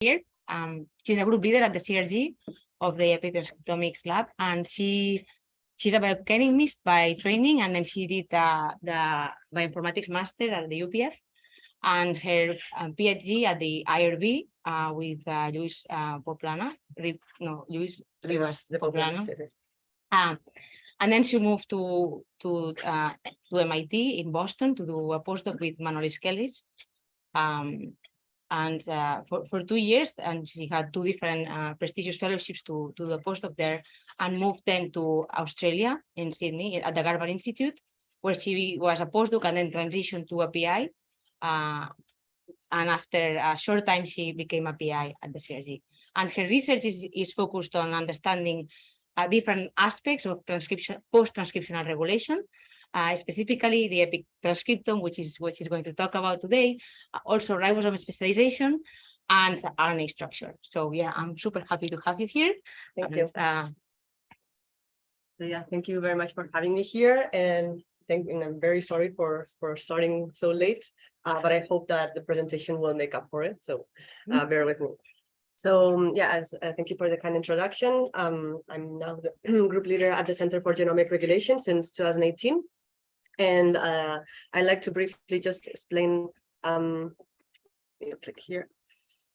here. Um, she's a group leader at the CRG of the Epitranscriptomics lab, and she she's a biochemist by training, and then she did the the bioinformatics master at the UPF, and her um, PhD at the IRB uh, with uh, Luis uh, Pouplana, no, Luis Ribas the Pouplana. Um, and then she moved to to uh, to MIT in Boston to do a postdoc with Manolis Kellis. Um, and uh, for, for two years, and she had two different uh, prestigious fellowships to, to the postdoc there, and moved then to Australia in Sydney at the Garvan Institute, where she was a postdoc and then transitioned to a PI. Uh, and after a short time, she became a PI at the CRG. And her research is, is focused on understanding uh, different aspects of transcription, post-transcriptional regulation, uh, specifically the epic transcriptome, which is what she's going to talk about today, uh, also ribosome specialization and RNA structure. So yeah, I'm super happy to have you here. Thank And, you. uh, So yeah, thank you very much for having me here and thank, and I'm very sorry for, for starting so late. Uh, but I hope that the presentation will make up for it, so, uh, bear with me. So, um, yeah, as, uh, thank you for the kind introduction. Um, I'm now the group leader at the Center for Genomic Regulation since two thousand eighteen. And, uh, I like to briefly just explain, um, click here.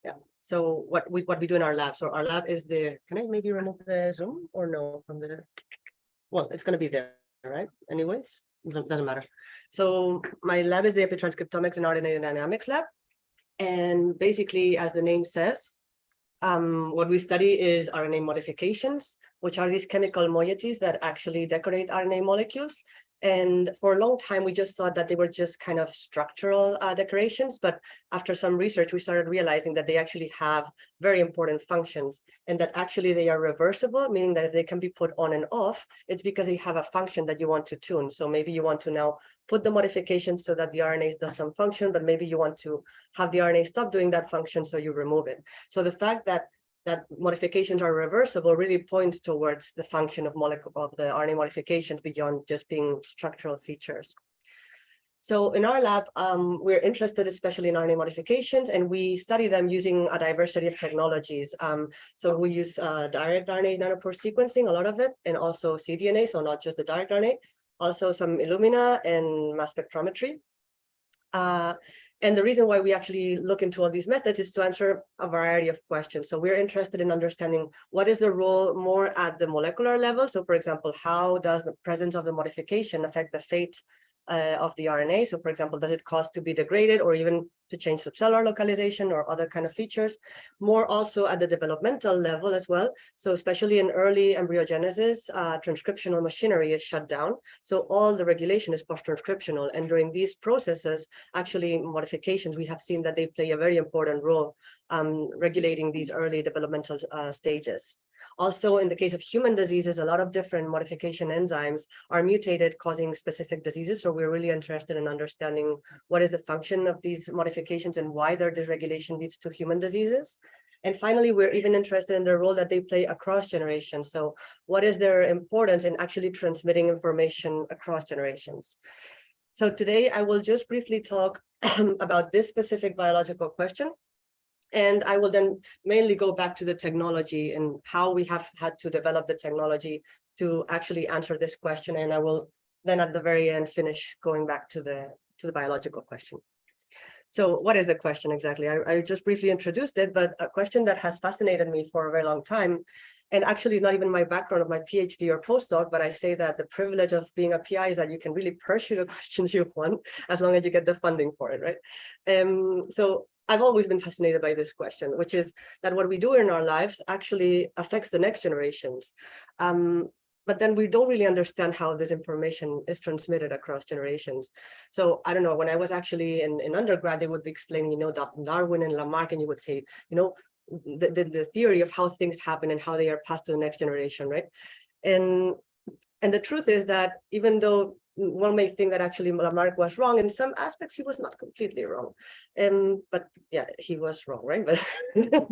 Yeah, so what we, what we do in our lab, so our lab is the, can I maybe remove the Zoom or no from the? Well, it's gonna be there, right? Anyways, Doesn't- doesn't matter. So my lab is the Epitranscriptomics and RNA Dynamics lab. And basically, as the name says, um, what we study is RNA modifications, which are these chemical moieties that actually decorate RNA molecules. And for a long time, we just thought that they were just kind of structural uh, decorations, but after some research, we started realizing that they actually have very important functions and that actually they are reversible, meaning that they can be put on and off. It's because they have a function that you want to tune. So maybe you want to now put the modifications so that the RNA does some function, but maybe you want to have the RNA stop doing that function, so you remove it. So the fact that that modifications are reversible really point towards the function of of the RNA modifications beyond just being structural features. So in our lab, um, we're interested especially in RNA modifications, and we study them using a diversity of technologies. Um, so we use uh, direct RNA nanopore sequencing, a lot of it, and also cDNA, so not just the direct RNA, also some Illumina and mass spectrometry. Uh, and the reason why we actually look into all these methods is to answer a variety of questions. So we're interested in understanding what is the role more at the molecular level. So for example, how does the presence of the modification affect the fate uh, of the RNA. So for example, does it cause to be degraded or even to change subcellular localization or other kind of features? More also at the developmental level as well. So especially in early embryogenesis, uh, transcriptional machinery is shut down. So all the regulation is post-transcriptional. And during these processes, actually modifications, we have seen that they play a very important role um, regulating these early developmental uh, stages. Also, in the case of human diseases, a lot of different modification enzymes are mutated, causing specific diseases. So we're really interested in understanding what is the function of these modifications and why their dysregulation leads to human diseases. And finally, we're even interested in the role that they play across generations. So what is their importance in actually transmitting information across generations? So today I will just briefly talk about this specific biological question, and I will then mainly go back to the technology and how we have had to develop the technology to actually answer this question. And I will then at the very end finish going back to the to the biological question. So what is the question exactly? I, I just briefly introduced it, but a question that has fascinated me for a very long time and actually not even my background of my PhD or postdoc, but I say that the privilege of being a PI is that you can really pursue the questions you want as long as you get the funding for it, right? Um, so I've always been fascinated by this question, which is that what we do in our lives actually affects the next generations. Um, but then we don't really understand how this information is transmitted across generations. So I don't know, when I was actually in, in undergrad, they would be explaining, you know, Darwin and Lamarck, and you would say, you know, the, the, the theory of how things happen and how they are passed to the next generation, right? And and the truth is that even though one may think that actually Lamarck was wrong in some aspects, he was not completely wrong. Um, but yeah, he was wrong, right? But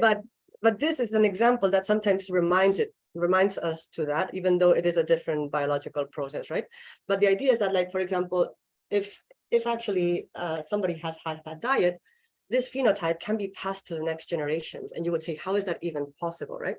but but this is an example that sometimes reminds it reminds us to that, even though it is a different biological process, right? But the idea is that, like, for example, if if actually uh, somebody has high fat diet, this phenotype can be passed to the next generations. And you would say, how is that even possible, right?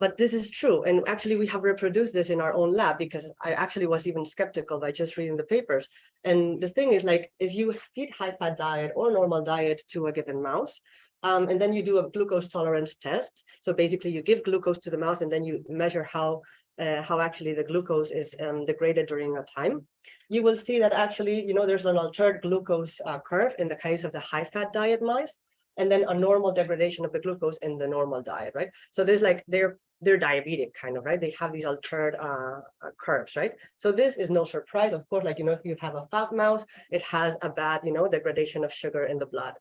But this is true. And actually, we have reproduced this in our own lab because I actually was even skeptical by just reading the papers. And the thing is like, if you feed high fat diet or normal diet to a given mouse, um, and then you do a glucose tolerance test. So basically you give glucose to the mouse and then you measure how uh, how actually the glucose is um, degraded during a time. You will see that actually, you know, there's an altered glucose uh, curve in the case of the high fat diet mice, and then a normal degradation of the glucose in the normal diet, right? So there's like, they're they're diabetic kind of, right? They have these altered uh, uh, curves, right? So this is no surprise. Of course, like, you know, if you have a fat mouse, it has a bad, you know, degradation of sugar in the blood.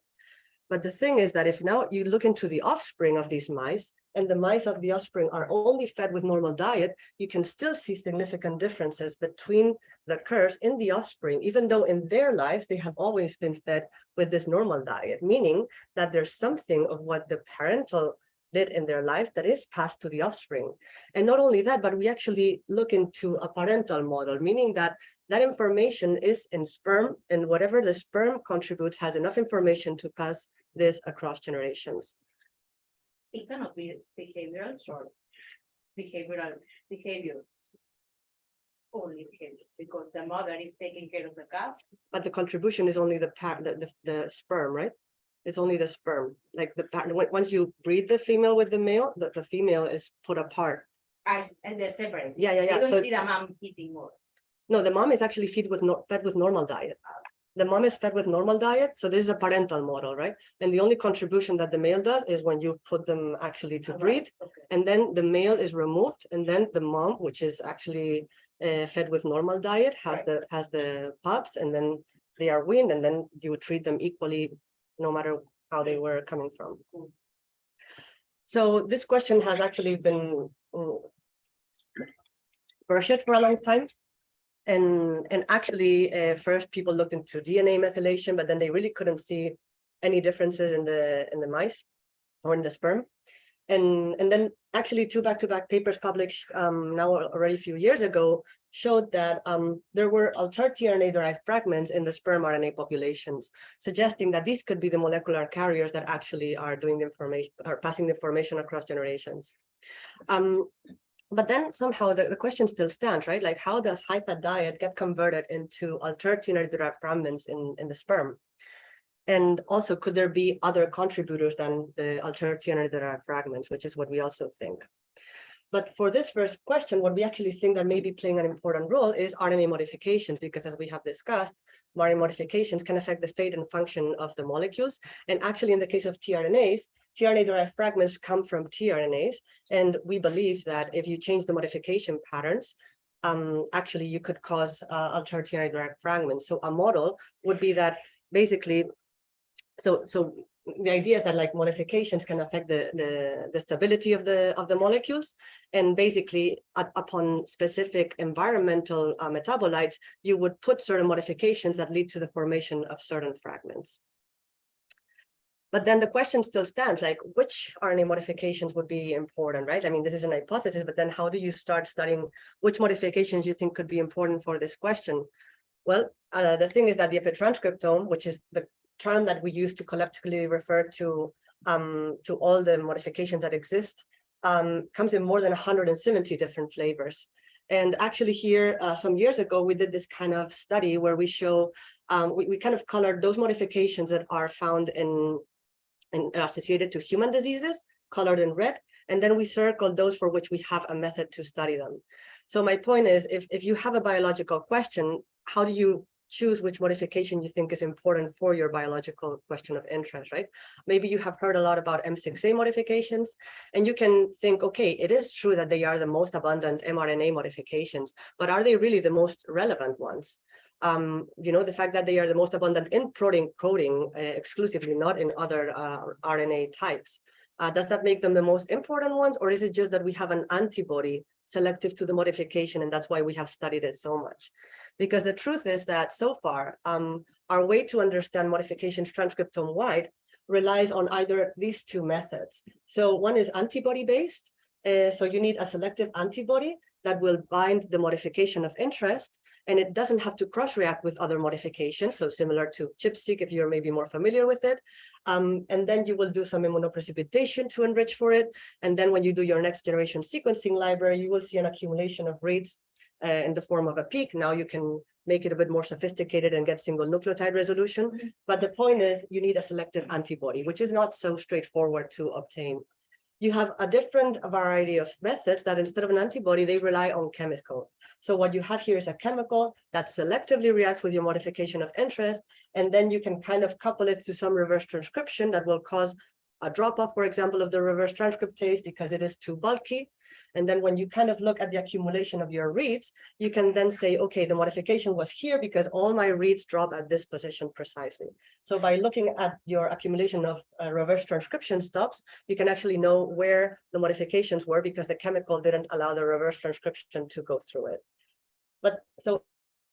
But the thing is that if now you look into the offspring of these mice, and the mice of the offspring are only fed with normal diet, you can still see significant differences between the curves in the offspring, even though in their lives they have always been fed with this normal diet, meaning that there's something of what the parental did in their lives that is passed to the offspring. And not only that, but we actually look into a parental model, meaning that that information is in sperm and whatever the sperm contributes has enough information to pass this across generations. It cannot be behavioral or behavioral behavior. Only behavior, because the mother is taking care of the calf. But the contribution is only the the, the, the sperm, right? It's only the sperm, like the once you breed the female with the male, the, the female is put apart. Ah, As, and they're separate. Yeah, yeah, They yeah. don't So see the mom eating more. no, the mom is actually fed with no, fed with normal diet. Ah, The mom is fed with normal diet, so this is a parental model, right? And the only contribution that the male does is when you put them actually to breed, Okay. and then the male is removed, and then the mom, which is actually uh, fed with normal diet, has Right. the has the pups, and then they are weaned, and then you treat them equally, no matter how they were coming from. Mm. So this question has actually been mm, pursued for a long time. And, and actually, uh, first people looked into DNA methylation, but then they really couldn't see any differences in the in the mice or in the sperm. And, and then actually two back-to-back papers published um, now already a few years ago showed that um, there were altered tRNA-derived fragments in the sperm RNA populations, suggesting that these could be the molecular carriers that actually are doing the information, are passing the information across generations. Um, but then somehow the, the question still stands, right? Like how does high fat diet get converted into altered tRNA-derived fragments in, in the sperm? And also, could there be other contributors than the altered tRNA-derived fragments, which is what we also think. But for this first question, what we actually think that may be playing an important role is RNA modifications, because as we have discussed, RNA modifications can affect the fate and function of the molecules. And actually, in the case of tRNAs, tRNA-derived fragments come from tRNAs. And we believe that if you change the modification patterns, um, actually you could cause uh, altered tRNA-derived fragments. So a model would be that basically, so so the idea is that like modifications can affect the the, the stability of the of the molecules, and basically up- upon specific environmental uh, metabolites, you would put certain modifications that lead to the formation of certain fragments. But then the question still stands, like which RNA modifications would be important, right? I mean, this is an hypothesis, but then how do you start studying which modifications you think could be important for this question? Well, uh, the thing is that the epitranscriptome, which is the term that we use to collectively refer to um, to all the modifications that exist, um, comes in more than 170 different flavors. And actually here, uh, some years ago, we did this kind of study where we show, um, we, we kind of colored those modifications that are found in, are associated to human diseases, colored in red, and then we circled those for which we have a method to study them. So my point is, if, if you have a biological question, how do you choose which modification you think is important for your biological question of interest, right? Maybe you have heard a lot about M6A modifications, and you can think, okay, it is true that they are the most abundant mRNA modifications, but are they really the most relevant ones? Um, you know, the fact that they are the most abundant in protein coding uh, exclusively, not in other uh, RNA types. Uh, does that make them the most important ones, or is it just that we have an antibody selective to the modification, and that's why we have studied it so much? Because the truth is that so far, um, our way to understand modifications transcriptome-wide relies on either these two methods. So one is antibody-based, uh, so you need a selective antibody that will bind the modification of interest, and it doesn't have to cross-react with other modifications, so similar to ChIP-seq if you're maybe more familiar with it. Um, and then you will do some immunoprecipitation to enrich for it. And then when you do your next generation sequencing library, you will see an accumulation of reads uh, in the form of a peak. Now you can make it a bit more sophisticated and get single nucleotide resolution. But the point is you need a selective antibody, which is not so straightforward to obtain. You have a different variety of methods that instead of an antibody, they rely on chemical. So what you have here is a chemical that selectively reacts with your modification of interest, and then you can kind of couple it to some reverse transcription that will cause a drop off, for example, of the reverse transcriptase because it is too bulky. And then when you kind of look at the accumulation of your reads, you can then say, okay, the modification was here because all my reads drop at this position precisely. So by looking at your accumulation of uh, reverse transcription stops, you can actually know where the modifications were because the chemical didn't allow the reverse transcription to go through it. But so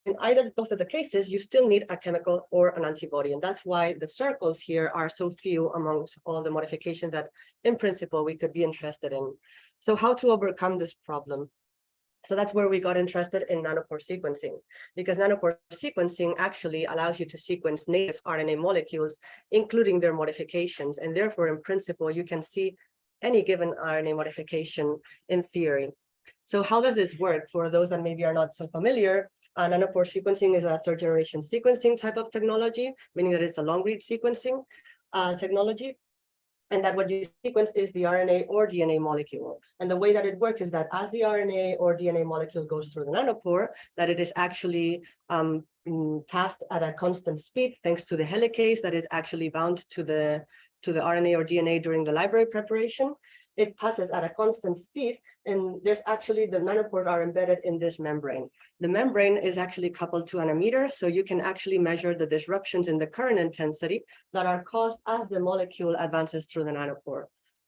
in either both of the cases, you still need a chemical or an antibody. And that's why the circles here are so few amongst all the modifications that in principle we could be interested in. So how to overcome this problem? So that's where we got interested in nanopore sequencing, because nanopore sequencing actually allows you to sequence native RNA molecules, including their modifications. And therefore, in principle, you can see any given RNA modification in theory. So how does this work for those that maybe are not so familiar? Uh, nanopore sequencing is a third generation sequencing type of technology, meaning that it's a long read sequencing uh, technology. And that what you sequence is the RNA or DNA molecule. And the way that it works is that as the RNA or DNA molecule goes through the nanopore, that it is actually um, mm, passed at a constant speed, thanks to the helicase that is actually bound to the to the RNA or DNA during the library preparation it passes at a constant speed and there's actually the nanopores are embedded in this membrane. The membrane is actually coupled to an ammeter, so you can actually measure the disruptions in the current intensity that are caused as the molecule advances through the nanopore.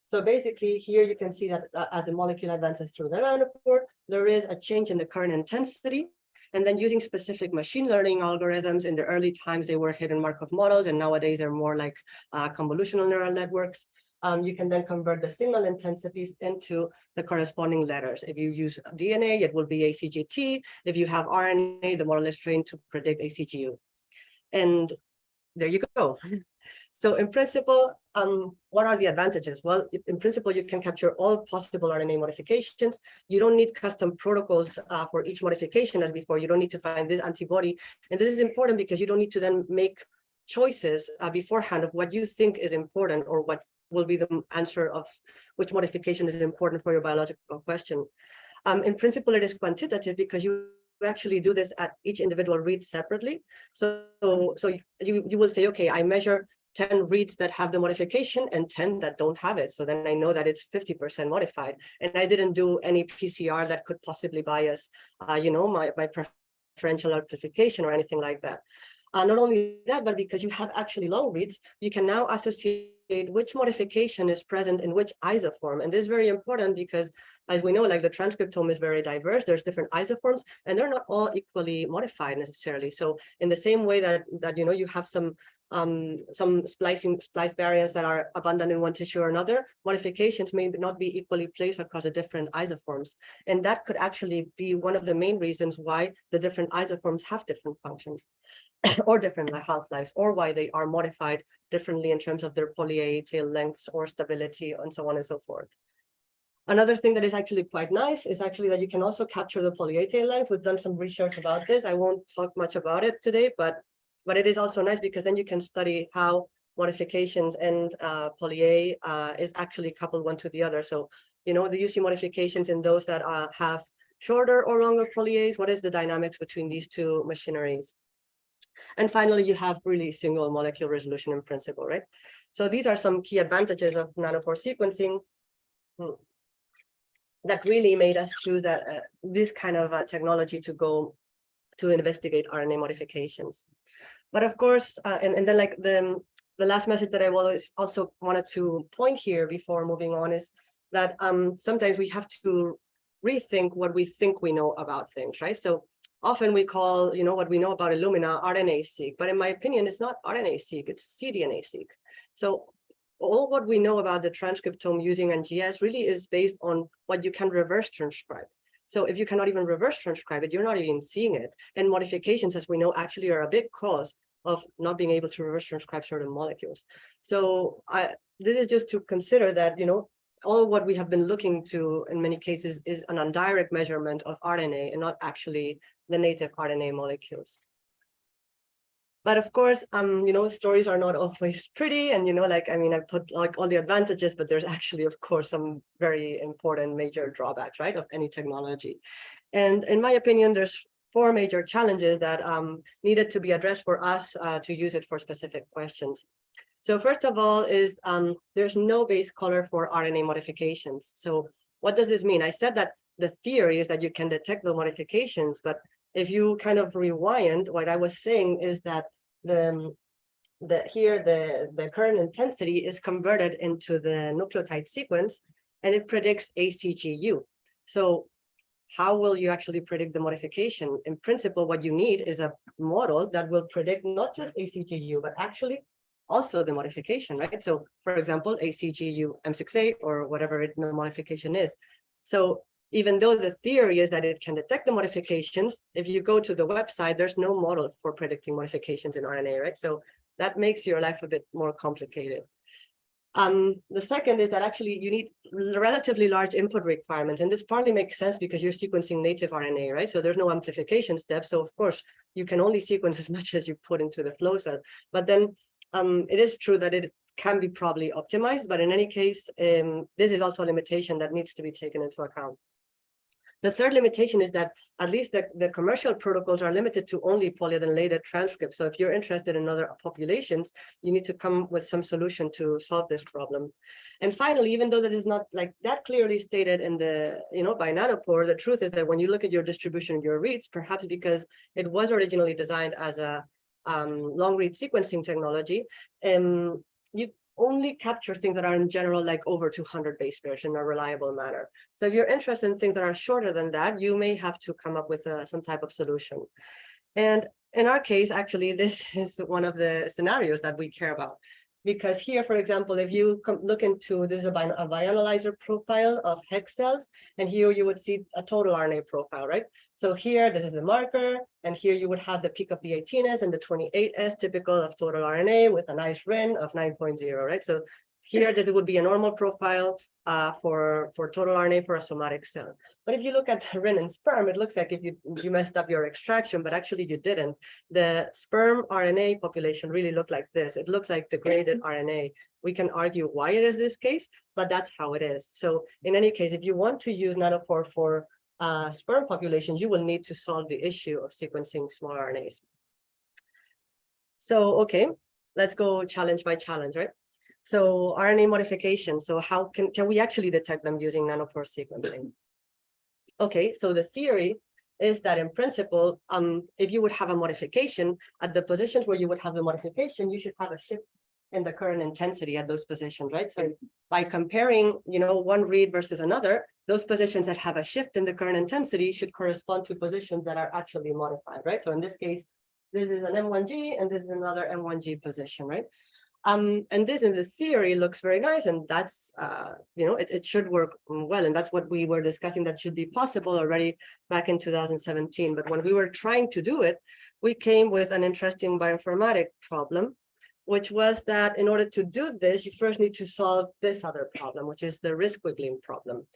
So basically here you can see that uh, as the molecule advances through the nanopore, there is a change in the current intensity. And then using specific machine learning algorithms in the early times, they were hidden Markov models, and nowadays they're more like uh, convolutional neural networks um, you can then convert the signal intensities into the corresponding letters. If you use DNA, it will be ACGT. If you have RNA, the model is trained to predict ACGU. And there you go. So in principle, um, what are the advantages? Well, in principle, you can capture all possible RNA modifications. You don't need custom protocols uh, for each modification as before. You don't need to find this antibody. And this is important because you don't need to then make choices uh, beforehand of what you think is important or what will be the answer of which modification is important for your biological question. Um, in principle, it is quantitative because you actually do this at each individual read separately. So, so you, you will say, okay, I measure 10 reads that have the modification and 10 that don't have it. So then I know that it's 50% modified. And I didn't do any PCR that could possibly bias, uh, you know, my, my preferential amplification or anything like that. Uh, not only that, but because you have actually long reads, you can now associate which modification is present in which isoform. And this is very important because as we know, like the transcriptome is very diverse, there's different isoforms and they're not all equally modified necessarily. So in the same way that, that you know, you have some um, some splicing splice variants that are abundant in one tissue or another, modifications may not be equally placed across the different isoforms. And that could actually be one of the main reasons why the different isoforms have different functions or different half-lives or why they are modified differently in terms of their poly-A tail lengths or stability and so on and so forth. Another thing that is actually quite nice is actually that you can also capture the poly-A tail length. We've done some research about this. I won't talk much about it today, but but it is also nice because then you can study how modifications and uh, poly-A uh, is actually coupled one to the other. So, you know, the UC modifications in those that uh, have shorter or longer poly-As, what is the dynamics between these two machineries? And finally, you have really single molecule resolution in principle, right? So these are some key advantages of nanopore sequencing hmm, that really made us choose that uh, this kind of uh, technology to go to investigate RNA modifications. But of course, uh, and, and then like the, the last message that I always also wanted to point here before moving on is that um, sometimes we have to rethink what we think we know about things, right? So often we call, you know, what we know about Illumina RNA-seq, but in my opinion, it's not RNA-seq, it's cDNA-seq. So all what we know about the transcriptome using NGS really is based on what you can reverse transcribe. So if you cannot even reverse transcribe it, you're not even seeing it. And modifications, as we know, actually are a big cause of not being able to reverse transcribe certain molecules. So I, this is just to consider that, you know, all what we have been looking to in many cases is an indirect measurement of RNA and not actually the native RNA molecules. But of course, um, you know, stories are not always pretty. And, you know, like, I mean, I put like all the advantages, but there's actually, of course, some very important major drawbacks, right, of any technology. And in my opinion, there's four major challenges that um, needed to be addressed for us uh, to use it for specific questions. So first of all is um, there's no base caller for RNA modifications. So what does this mean? I said that the theory is that you can detect the modifications, but if you kind of rewind, what I was saying is that the, um, the here the, the current intensity is converted into the nucleotide sequence and it predicts ACGU. So how will you actually predict the modification? In principle, what you need is a model that will predict not just ACGU, but actually also the modification, right? So for example, ACGU M6A or whatever it, the modification is. So even though the theory is that it can detect the modifications, if you go to the website, there's no model for predicting modifications in RNA, right? So that makes your life a bit more complicated. Um, the second is that actually you need relatively large input requirements, and this partly makes sense because you're sequencing native RNA, right? So there's no amplification step. So of course, you can only sequence as much as you put into the flow cell. But then um, it is true that it can be probably optimized, but in any case, um, this is also a limitation that needs to be taken into account. The third limitation is that at least the, the commercial protocols are limited to only polyadenylated transcripts. So if you're interested in other populations, you need to come with some solution to solve this problem. And finally, even though that is not like that clearly stated in the, you know, by Nanopore, the truth is that when you look at your distribution of your reads, perhaps because it was originally designed as a um, long read sequencing technology, um, you only capture things that are in general like over 200 base pairs in a reliable manner. So if you're interested in things that are shorter than that, you may have to come up with uh, some type of solution. And in our case, actually, this is one of the scenarios that we care about because here, for example, if you look into this is a, a bioanalyzer profile of HEK cells, and here you would see a total RNA profile, right? So here, this is the marker, and here you would have the peak of the 18S and the 28S, typical of total RNA with a nice RIN of 9.0, right? So here, this would be a normal profile uh, for, for total RNA for a somatic cell. But if you look at RIN and sperm, it looks like if you, you messed up your extraction, but actually you didn't. The sperm RNA population really looked like this. It looks like degraded RNA. We can argue why it is this case, but that's how it is. So in any case, if you want to use nanopore for uh, sperm populations, you will need to solve the issue of sequencing small RNAs. So, okay, let's go challenge by challenge, right? So RNA modification. So how can, can we actually detect them using nanopore sequencing? Okay, so the theory is that in principle, um, if you would have a modification at the positions where you would have the modification, you should have a shift in the current intensity at those positions, right? So by comparing, you know, one read versus another, those positions that have a shift in the current intensity should correspond to positions that are actually modified, right? So in this case, this is an M1G and this is another M1G position, right? Um, and this in the theory looks very nice, and that's, uh, you know, it, it should work well. And that's what we were discussing that should be possible already back in 2017. But when we were trying to do it, we came with an interesting bioinformatic problem, which was that in order to do this, you first need to solve this other problem, which is the resquiggling problem.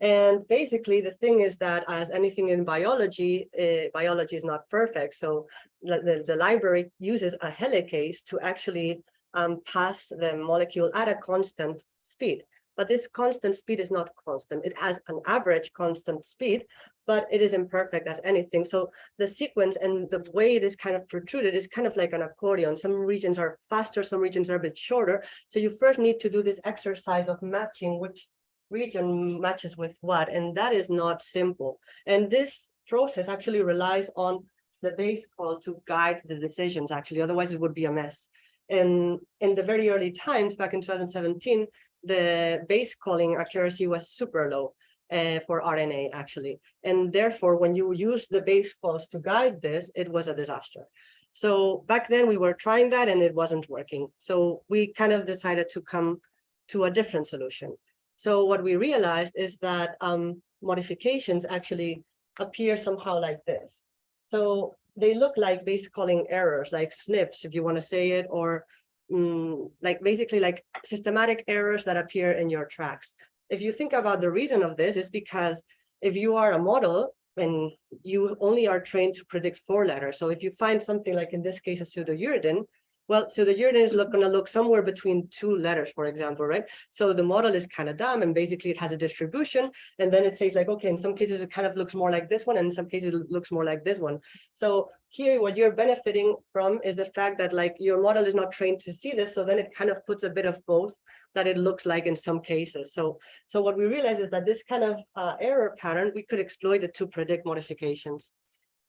And basically, the thing is that as anything in biology, uh, biology is not perfect. So the, the, the library uses a helicase to actually um, pass the molecule at a constant speed. But this constant speed is not constant. It has an average constant speed, but it is imperfect as anything. So the sequence and the way it is kind of protruded is kind of like an accordion. Some regions are faster, some regions are a bit shorter. So you first need to do this exercise of matching which region matches with what, and that is not simple. And this process actually relies on the base call to guide the decisions, actually, otherwise it would be a mess. In the very early times, back in 2017, the base calling accuracy was super low uh, for RNA, actually. And therefore, when you use the base calls to guide this, it was a disaster. So back then we were trying that and it wasn't working. So we kind of decided to come to a different solution. So what we realized is that um, modifications actually appear somehow like this. So they look like base calling errors, like SNPs, if you want to say it, or mm, like basically like systematic errors that appear in your tracks. If you think about the reason of this is because if you are a model and you only are trained to predict four letters. So if you find something like in this case, a pseudouridine, well, so the uridine is gonna look somewhere between two letters, for example, right? So the model is kind of dumb and basically it has a distribution. And then it says like, okay, in some cases it kind of looks more like this one, and in some cases it looks more like this one. So here what you're benefiting from is the fact that like your model is not trained to see this. So then it kind of puts a bit of both that it looks like in some cases. So, so what we realize is that this kind of uh, error pattern, we could exploit it to predict modifications.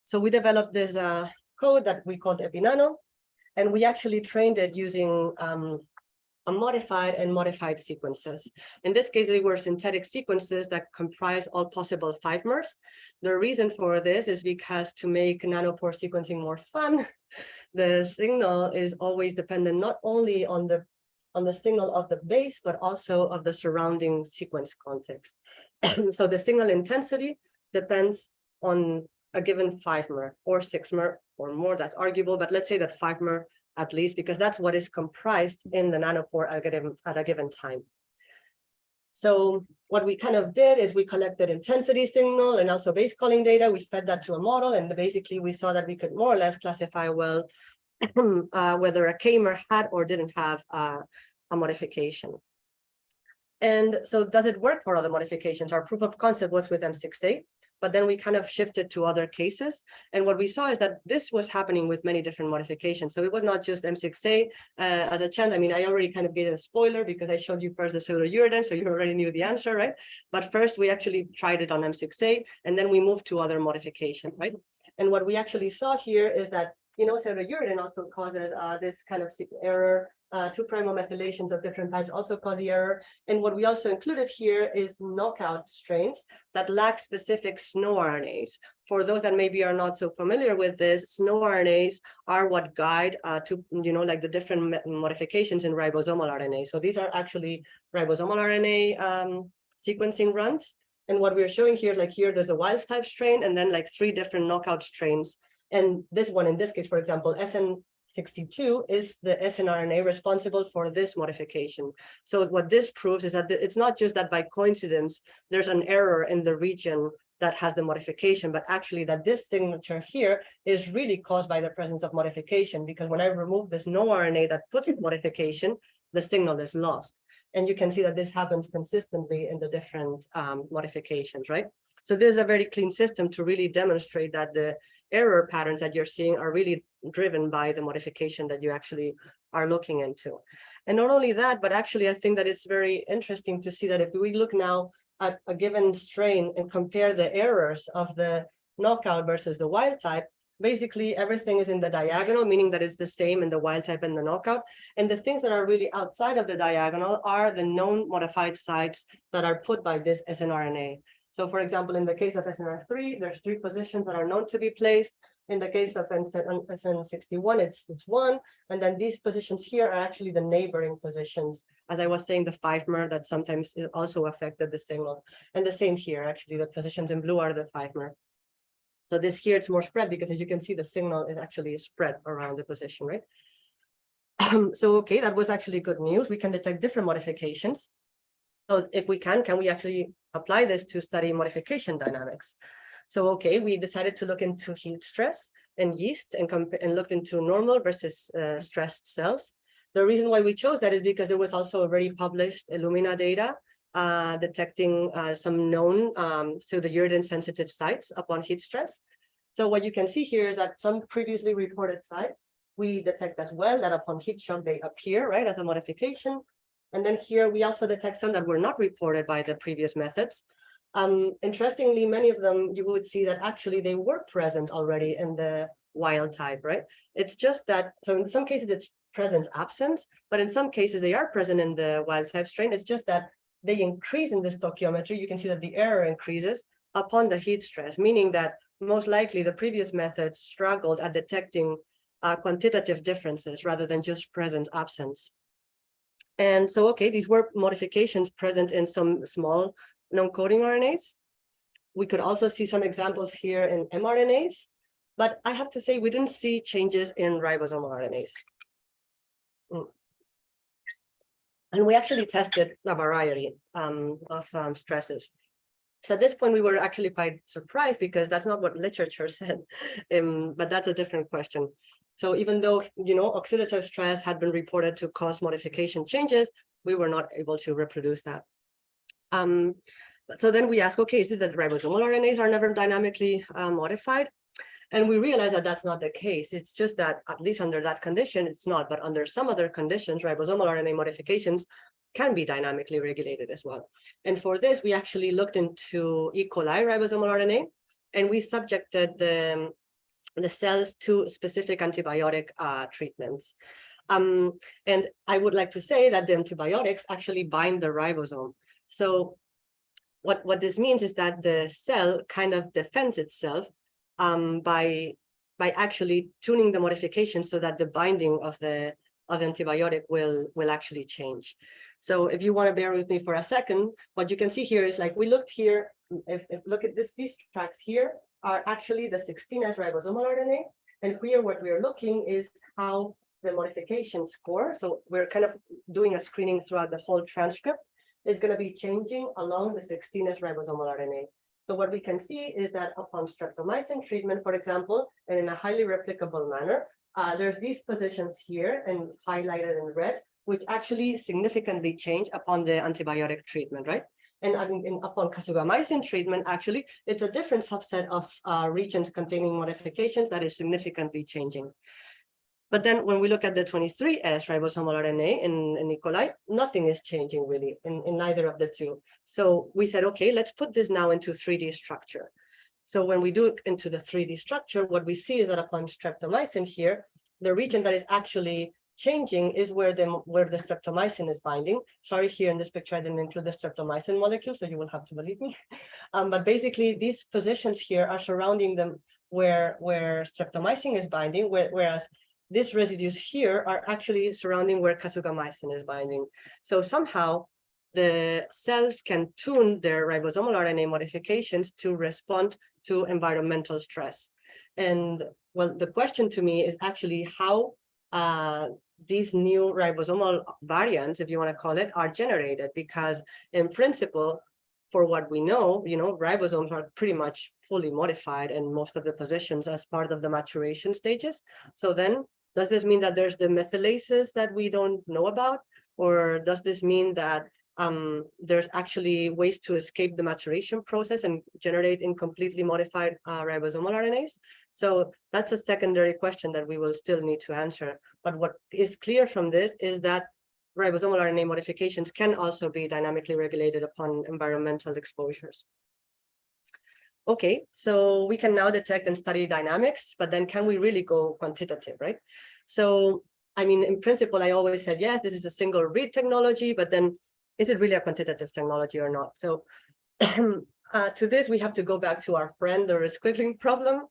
So we developed this uh, code that we called EpiNano, and we actually trained it using um, a modified and modified sequences. In this case, they were synthetic sequences that comprise all possible fivemers. The reason for this is because to make nanopore sequencing more fun, the signal is always dependent not only on the on the signal of the base, but also of the surrounding sequence context. so the signal intensity depends on a given fivemer or sixmer or more, that's arguable, but let's say that fivemer at least, because that's what is comprised in the nanopore at a given, at a given time. So what we kind of did is we collected intensity signal and also base calling data. We fed that to a model and basically we saw that we could more or less classify well uh, whether a K-mer had or didn't have uh, a modification. And so does it work for other modifications? Our proof of concept was with M6A, but then we kind of shifted to other cases. And what we saw is that this was happening with many different modifications. So it was not just M6A uh, as a chance. I mean, I already kind of gave a spoiler because I showed you first the pseudouridine, so you already knew the answer, right? But first we actually tried it on M6A, and then we moved to other modification, right? And what we actually saw here is that you know, pseudouridine also causes uh, this kind of error uh, two primo methylations of different types also cause the error. And what we also included here is knockout strains that lack specific SNO RNAs. For those that maybe are not so familiar with this, SNO RNAs are what guide uh, to, you know, like the different modifications in ribosomal RNA. So these are actually ribosomal RNA um, sequencing runs. And what we're showing here, like here, there's a wild type strain and then like three different knockout strains. And this one, in this case, for example, SN 62 is the snRNA responsible for this modification. So what this proves is that it's not just that by coincidence, there's an error in the region that has the modification, but actually that this signature here is really caused by the presence of modification, because when I remove this no RNA that puts in modification, the signal is lost. And you can see that this happens consistently in the different um, modifications, right? So this is a very clean system to really demonstrate that the error patterns that you're seeing are really driven by the modification that you actually are looking into. And not only that, but actually, I think that it's very interesting to see that if we look now at a given strain and compare the errors of the knockout versus the wild type, basically everything is in the diagonal, meaning that it's the same in the wild type and the knockout. And the things that are really outside of the diagonal are the known modified sites that are put by this snRNA. So for example, in the case of SNR3, there's three positions that are known to be placed. In the case of SN61, it's, it's one. And then these positions here are actually the neighboring positions. As I was saying, the fivemer that sometimes also affected the signal. And the same here, actually, the positions in blue are the fivemer. So this here, it's more spread because as you can see, the signal is actually spread around the position, right? Um, so, okay, that was actually good news. We can detect different modifications. So if we can, can we actually apply this to study modification dynamics? So, okay, we decided to look into heat stress and yeast and, and looked into normal versus uh, stressed cells. The reason why we chose that is because there was also a very published Illumina data uh, detecting uh, some known um, pseudouridine sensitive sites upon heat stress. So what you can see here is that some previously reported sites we detect as well that upon heat shock they appear right as a modification and then here we also detect some that were not reported by the previous methods. Um, interestingly, many of them you would see that actually they were present already in the wild type, right? It's just that, so in some cases it's presence absence, but in some cases they are present in the wild type strain. It's just that they increase in the stoichiometry. You can see that the error increases upon the heat stress, meaning that most likely the previous methods struggled at detecting uh, quantitative differences rather than just presence absence. And so, okay, these were modifications present in some small non-coding RNAs. we could also see some examples here in mRNAs, but I have to say we didn't see changes in ribosomal RNAs. Mm. And we actually tested a variety um, of um, stresses. So at this point, we were actually quite surprised because that's not what literature said, um, but that's a different question. So even though, you know, oxidative stress had been reported to cause modification changes, we were not able to reproduce that. Um, so then we ask, okay, is it that ribosomal RNAs are never dynamically uh, modified? And we realize that that's not the case. It's just that at least under that condition, it's not, but under some other conditions, ribosomal RNA modifications can be dynamically regulated as well. And for this, we actually looked into E. coli ribosomal RNA, and we subjected the, the cells to specific antibiotic uh, treatments. Um, and I would like to say that the antibiotics actually bind the ribosome. So what, what this means is that the cell kind of defends itself um, by, by actually tuning the modification so that the binding of the, of the antibiotic will, will actually change. So if you want to bear with me for a second, what you can see here is like we looked here, if, if look at this, these tracks here are actually the 16S ribosomal RNA. And here what we are looking is how the modification score. So we're kind of doing a screening throughout the whole transcript is going to be changing along the 16S ribosomal RNA. So what we can see is that upon streptomycin treatment, for example, and in a highly replicable manner, uh, there's these positions here and highlighted in red, which actually significantly change upon the antibiotic treatment, right? And, and upon kasugamycin treatment, actually, it's a different subset of uh, regions containing modifications that is significantly changing. But then when we look at the 23S ribosomal RNA in, in E. coli, nothing is changing really in, in neither of the two. So we said, okay, let's put this now into 3D structure. So when we do it into the 3D structure, what we see is that upon streptomycin here, the region that is actually changing is where the where the streptomycin is binding. Sorry, here in this picture, I didn't include the streptomycin molecule, so you will have to believe me. Um, but basically, these positions here are surrounding them where where streptomycin is binding, where, whereas these residues here are actually surrounding where kasugamycin is binding. So somehow the cells can tune their ribosomal RNA modifications to respond to environmental stress. And well, the question to me is actually how uh, these new ribosomal variants, if you want to call it, are generated because in principle, for what we know, you know, ribosomes are pretty much fully modified in most of the positions as part of the maturation stages. So then does this mean that there's demethylases that we don't know about? Or does this mean that um, there's actually ways to escape the maturation process and generate incompletely modified uh, ribosomal RNAs? So that's a secondary question that we will still need to answer. But what is clear from this is that ribosomal RNA modifications can also be dynamically regulated upon environmental exposures. Okay, so we can now detect and study dynamics, but then can we really go quantitative, right? So, I mean, in principle, I always said, yes, this is a single read technology, but then is it really a quantitative technology or not? So uh, to this, we have to go back to our friend, the resquiggling problem,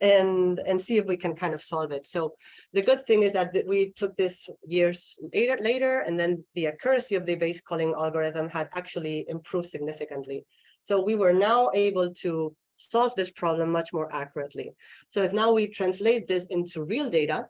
and, and see if we can kind of solve it. So the good thing is that we took this years later, later, and then the accuracy of the base calling algorithm had actually improved significantly. So we were now able to solve this problem much more accurately. So if now we translate this into real data,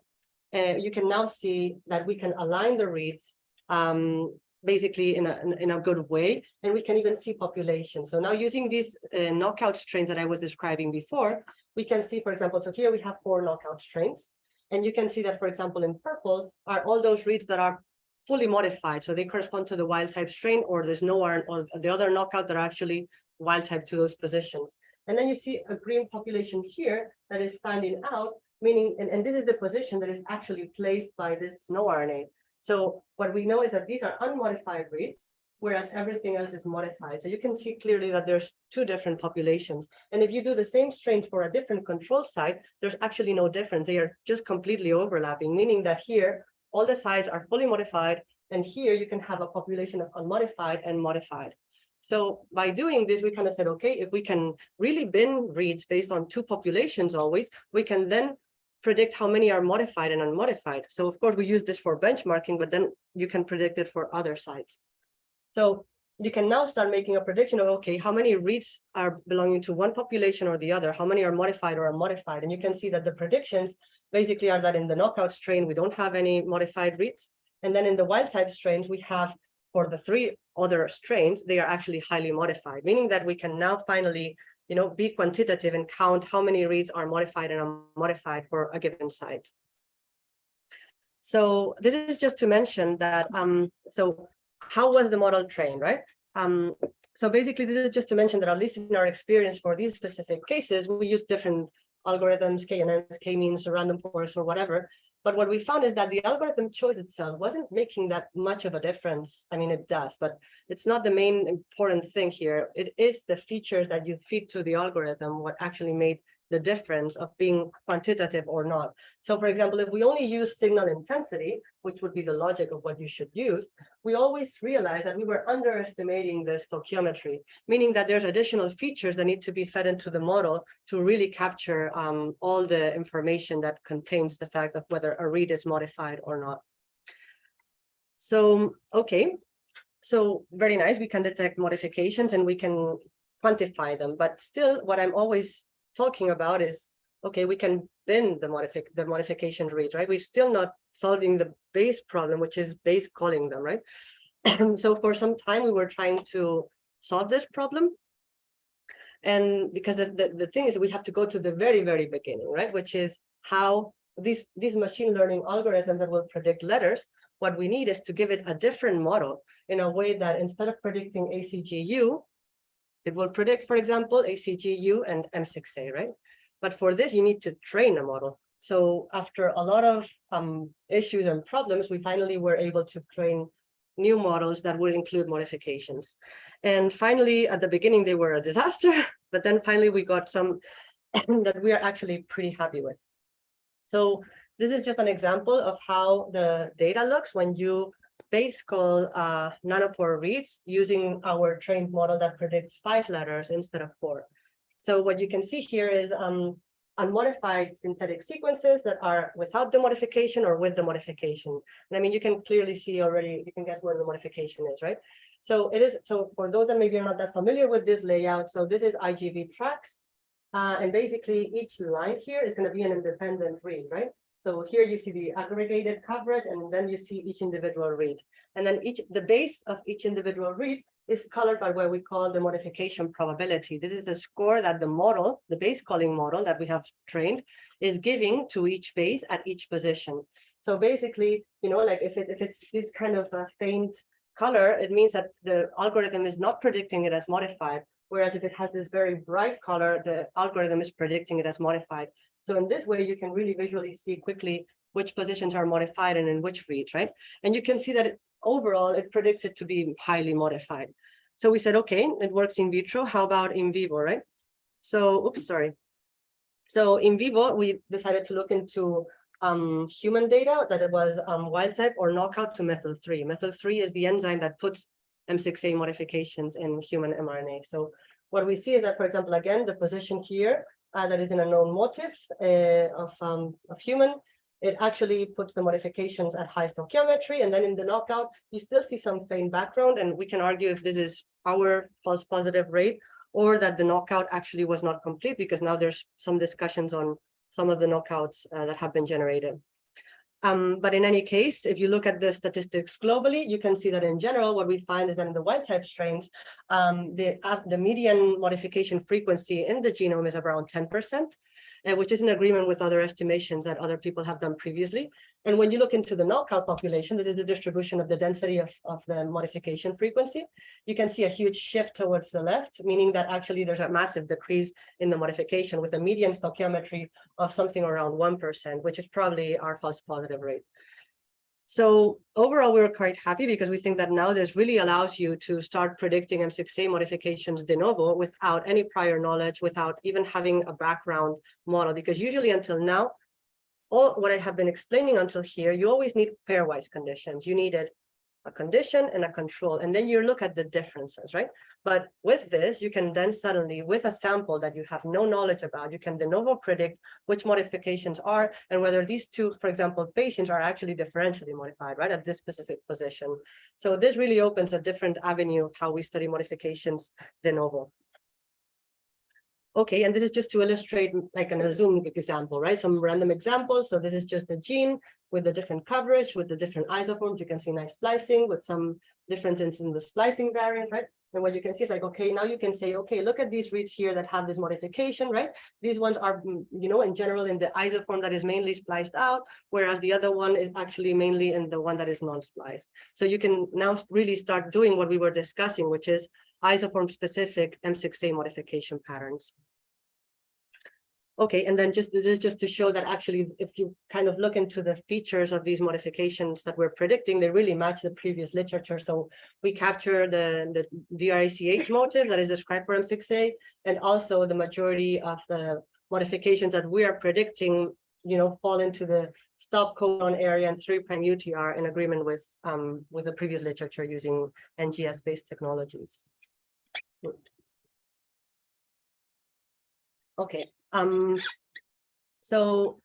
uh, you can now see that we can align the reads um, basically in a, in a good way, and we can even see population. So now using these uh, knockout strains that I was describing before, we can see, for example, so here we have four knockout strains, and you can see that, for example, in purple are all those reads that are fully modified. So they correspond to the wild type strain, or there's no one or the other knockout that are actually wild type to those positions. And then you see a green population here that is standing out, meaning, and, and this is the position that is actually placed by this snoRNA. So what we know is that these are unmodified reads, whereas everything else is modified. So you can see clearly that there's two different populations. And if you do the same strains for a different control site, there's actually no difference. They are just completely overlapping, meaning that here, all the sites are fully modified. And here you can have a population of unmodified and modified. So by doing this, we kind of said, okay, if we can really bin reads based on two populations always, we can then predict how many are modified and unmodified. So of course we use this for benchmarking, but then you can predict it for other sites. So you can now start making a prediction of, okay, how many reads are belonging to one population or the other? How many are modified or unmodified? And you can see that the predictions basically are that in the knockout strain, we don't have any modified reads. And then in the wild type strains, we have for the three other strains, they are actually highly modified, meaning that we can now finally, you know, be quantitative and count how many reads are modified and unmodified for a given site. So this is just to mention that, um, so how was the model trained, right? Um, so basically, this is just to mention that at least in our experience for these specific cases, we use different algorithms, KNNs, k-means, random forest, or whatever. But what we found is that the algorithm choice itself wasn't making that much of a difference. I mean, it does, but it's not the main important thing here. It is the features that you feed to the algorithm what actually made the difference of being quantitative or not. So for example, if we only use signal intensity, which would be the logic of what you should use, we always realize that we were underestimating the stoichiometry, meaning that there's additional features that need to be fed into the model to really capture um, all the information that contains the fact of whether a read is modified or not. So, okay, so very nice, we can detect modifications and we can quantify them, but still what I'm always talking about is, okay, we can bin the modific the modification rate, right? We're still not solving the base problem, which is base calling them, right? so for some time we were trying to solve this problem. And because the, the, the thing is we have to go to the very, very beginning, right? Which is how these, these machine learning algorithms that will predict letters, what we need is to give it a different model in a way that instead of predicting ACGU, it will predict, for example, ACGU and M6A, right? But for this, you need to train a model. So after a lot of um, issues and problems, we finally were able to train new models that would include modifications. And finally, at the beginning, they were a disaster, but then finally we got some that we are actually pretty happy with. So this is just an example of how the data looks when you base call uh, nanopore reads using our trained model that predicts five letters instead of four. So what you can see here is um, unmodified synthetic sequences that are without the modification or with the modification. And I mean, you can clearly see already, you can guess where the modification is, right? So it is, so for those that maybe are not that familiar with this layout, so this is IGV tracks. Uh, and basically each line here is going to be an independent read, right? So here you see the aggregated coverage, and then you see each individual read. And then each the base of each individual read is colored by what we call the modification probability. This is a score that the model, the base calling model that we have trained, is giving to each base at each position. So basically, you know, like if it if it's this kind of a faint color, it means that the algorithm is not predicting it as modified. Whereas if it has this very bright color, the algorithm is predicting it as modified. So in this way, you can really visually see quickly which positions are modified and in which reads, right? And you can see that it, overall, it predicts it to be highly modified. So we said, okay, it works in vitro. How about in vivo, right? So, oops, sorry. So in vivo, we decided to look into um, human data that it was um, wild type or knockout to METTL3. Methyl 3 is the enzyme that puts M6A modifications in human mRNA. So what we see is that, for example, again, the position here uh, that is in a known motif uh, of, um, of human, it actually puts the modifications at high stoichiometry. And then in the knockout, you still see some faint background. And we can argue if this is our false positive rate or that the knockout actually was not complete because now there's some discussions on some of the knockouts uh, that have been generated. Um, but in any case, if you look at the statistics globally, you can see that in general, what we find is that in the wild type strains, um, the, uh, the median modification frequency in the genome is around 10%, uh, which is in agreement with other estimations that other people have done previously. And when you look into the knockout population, this is the distribution of the density of, of the modification frequency. You can see a huge shift towards the left, meaning that actually there's a massive decrease in the modification with a median stoichiometry of something around 1%, which is probably our false positive rate. So overall, we were quite happy because we think that now this really allows you to start predicting M6A modifications de novo without any prior knowledge, without even having a background model, because usually until now, all what I have been explaining until here, you always need pairwise conditions. You needed a condition and a control, and then you look at the differences, right? But with this, you can then suddenly, with a sample that you have no knowledge about, you can de novo predict which modifications are and whether these two, for example, patients are actually differentially modified, right, at this specific position. So this really opens a different avenue of how we study modifications de novo. Okay, and this is just to illustrate like an example, right? Some random examples. So this is just a gene with the different coverage, with the different isoforms. You can see nice splicing with some differences in the splicing variant, right? And what you can see is like, okay, now you can say, okay, look at these reads here that have this modification, right? These ones are, mm, you know, in general in the isoform that is mainly spliced out, whereas the other one is actually mainly in the one that is non-spliced. So you can now really start doing what we were discussing, which is isoform specific M6A modification patterns. Okay, and then just this is just to show that actually, if you kind of look into the features of these modifications that we're predicting, they really match the previous literature. So we capture the, the DRACH motif that is described for M6A, and also the majority of the modifications that we are predicting, you know, fall into the stop codon area and three prime UTR in agreement with um with the previous literature using NGS based technologies. Okay, um, so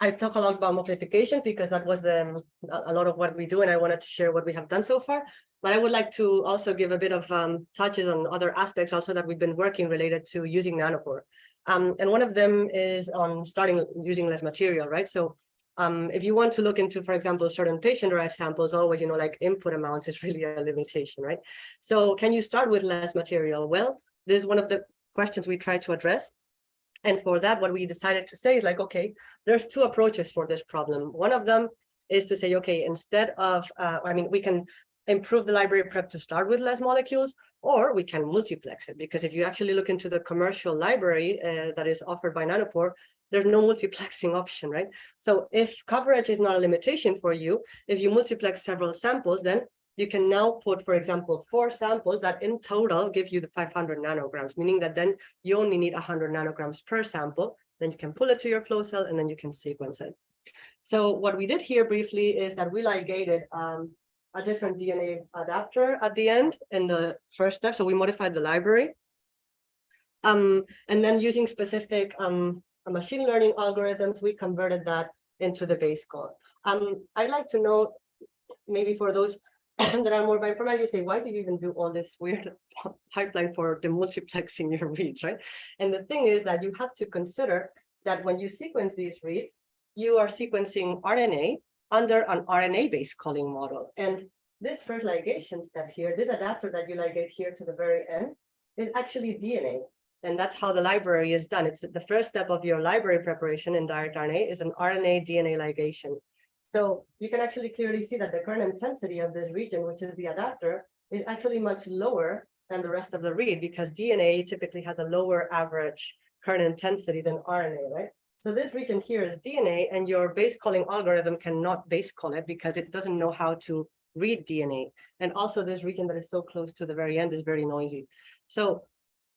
I talk a lot about multiplication because that was the a lot of what we do, and I wanted to share what we have done so far. But I would like to also give a bit of um, touches on other aspects also that we've been working related to using nanopore. Um, and one of them is on starting using less material, right? So um, if you want to look into, for example, certain patient-derived samples, always, you know, like input amounts is really a limitation, right? So can you start with less material? Well, this is one of the questions we try to address. And for that, what we decided to say is like, okay, there's two approaches for this problem. One of them is to say, okay, instead of, uh, I mean, we can improve the library prep to start with less molecules, or we can multiplex it. Because if you actually look into the commercial library uh, that is offered by Nanopore, there's no multiplexing option, right? So if coverage is not a limitation for you, if you multiplex several samples, then you can now put, for example, four samples that in total give you the 500 nanograms, meaning that then you only need 100 nanograms per sample. Then you can pull it to your flow cell and then you can sequence it. So what we did here briefly is that we ligated um, a different DNA adapter at the end in the first step. So we modified the library. Um, and then using specific um, machine learning algorithms, we converted that into the base code. Um, I'd like to know, maybe for those that are more bioinformatics, you say, why do you even do all this weird pipeline for the multiplexing your reads, right? And the thing is that you have to consider that when you sequence these reads, you are sequencing RNA under an RNA-based calling model. And this first ligation step here, this adapter that you ligate here to the very end, is actually DNA. And that's how the library is done. It's the first step of your library preparation in direct RNA is an RNA DNA ligation. So you can actually clearly see that the current intensity of this region, which is the adapter, is actually much lower than the rest of the read because DNA typically has a lower average current intensity than RNA, right? So this region here is DNA and your base calling algorithm cannot base call it because it doesn't know how to read DNA. And also this region that is so close to the very end is very noisy. So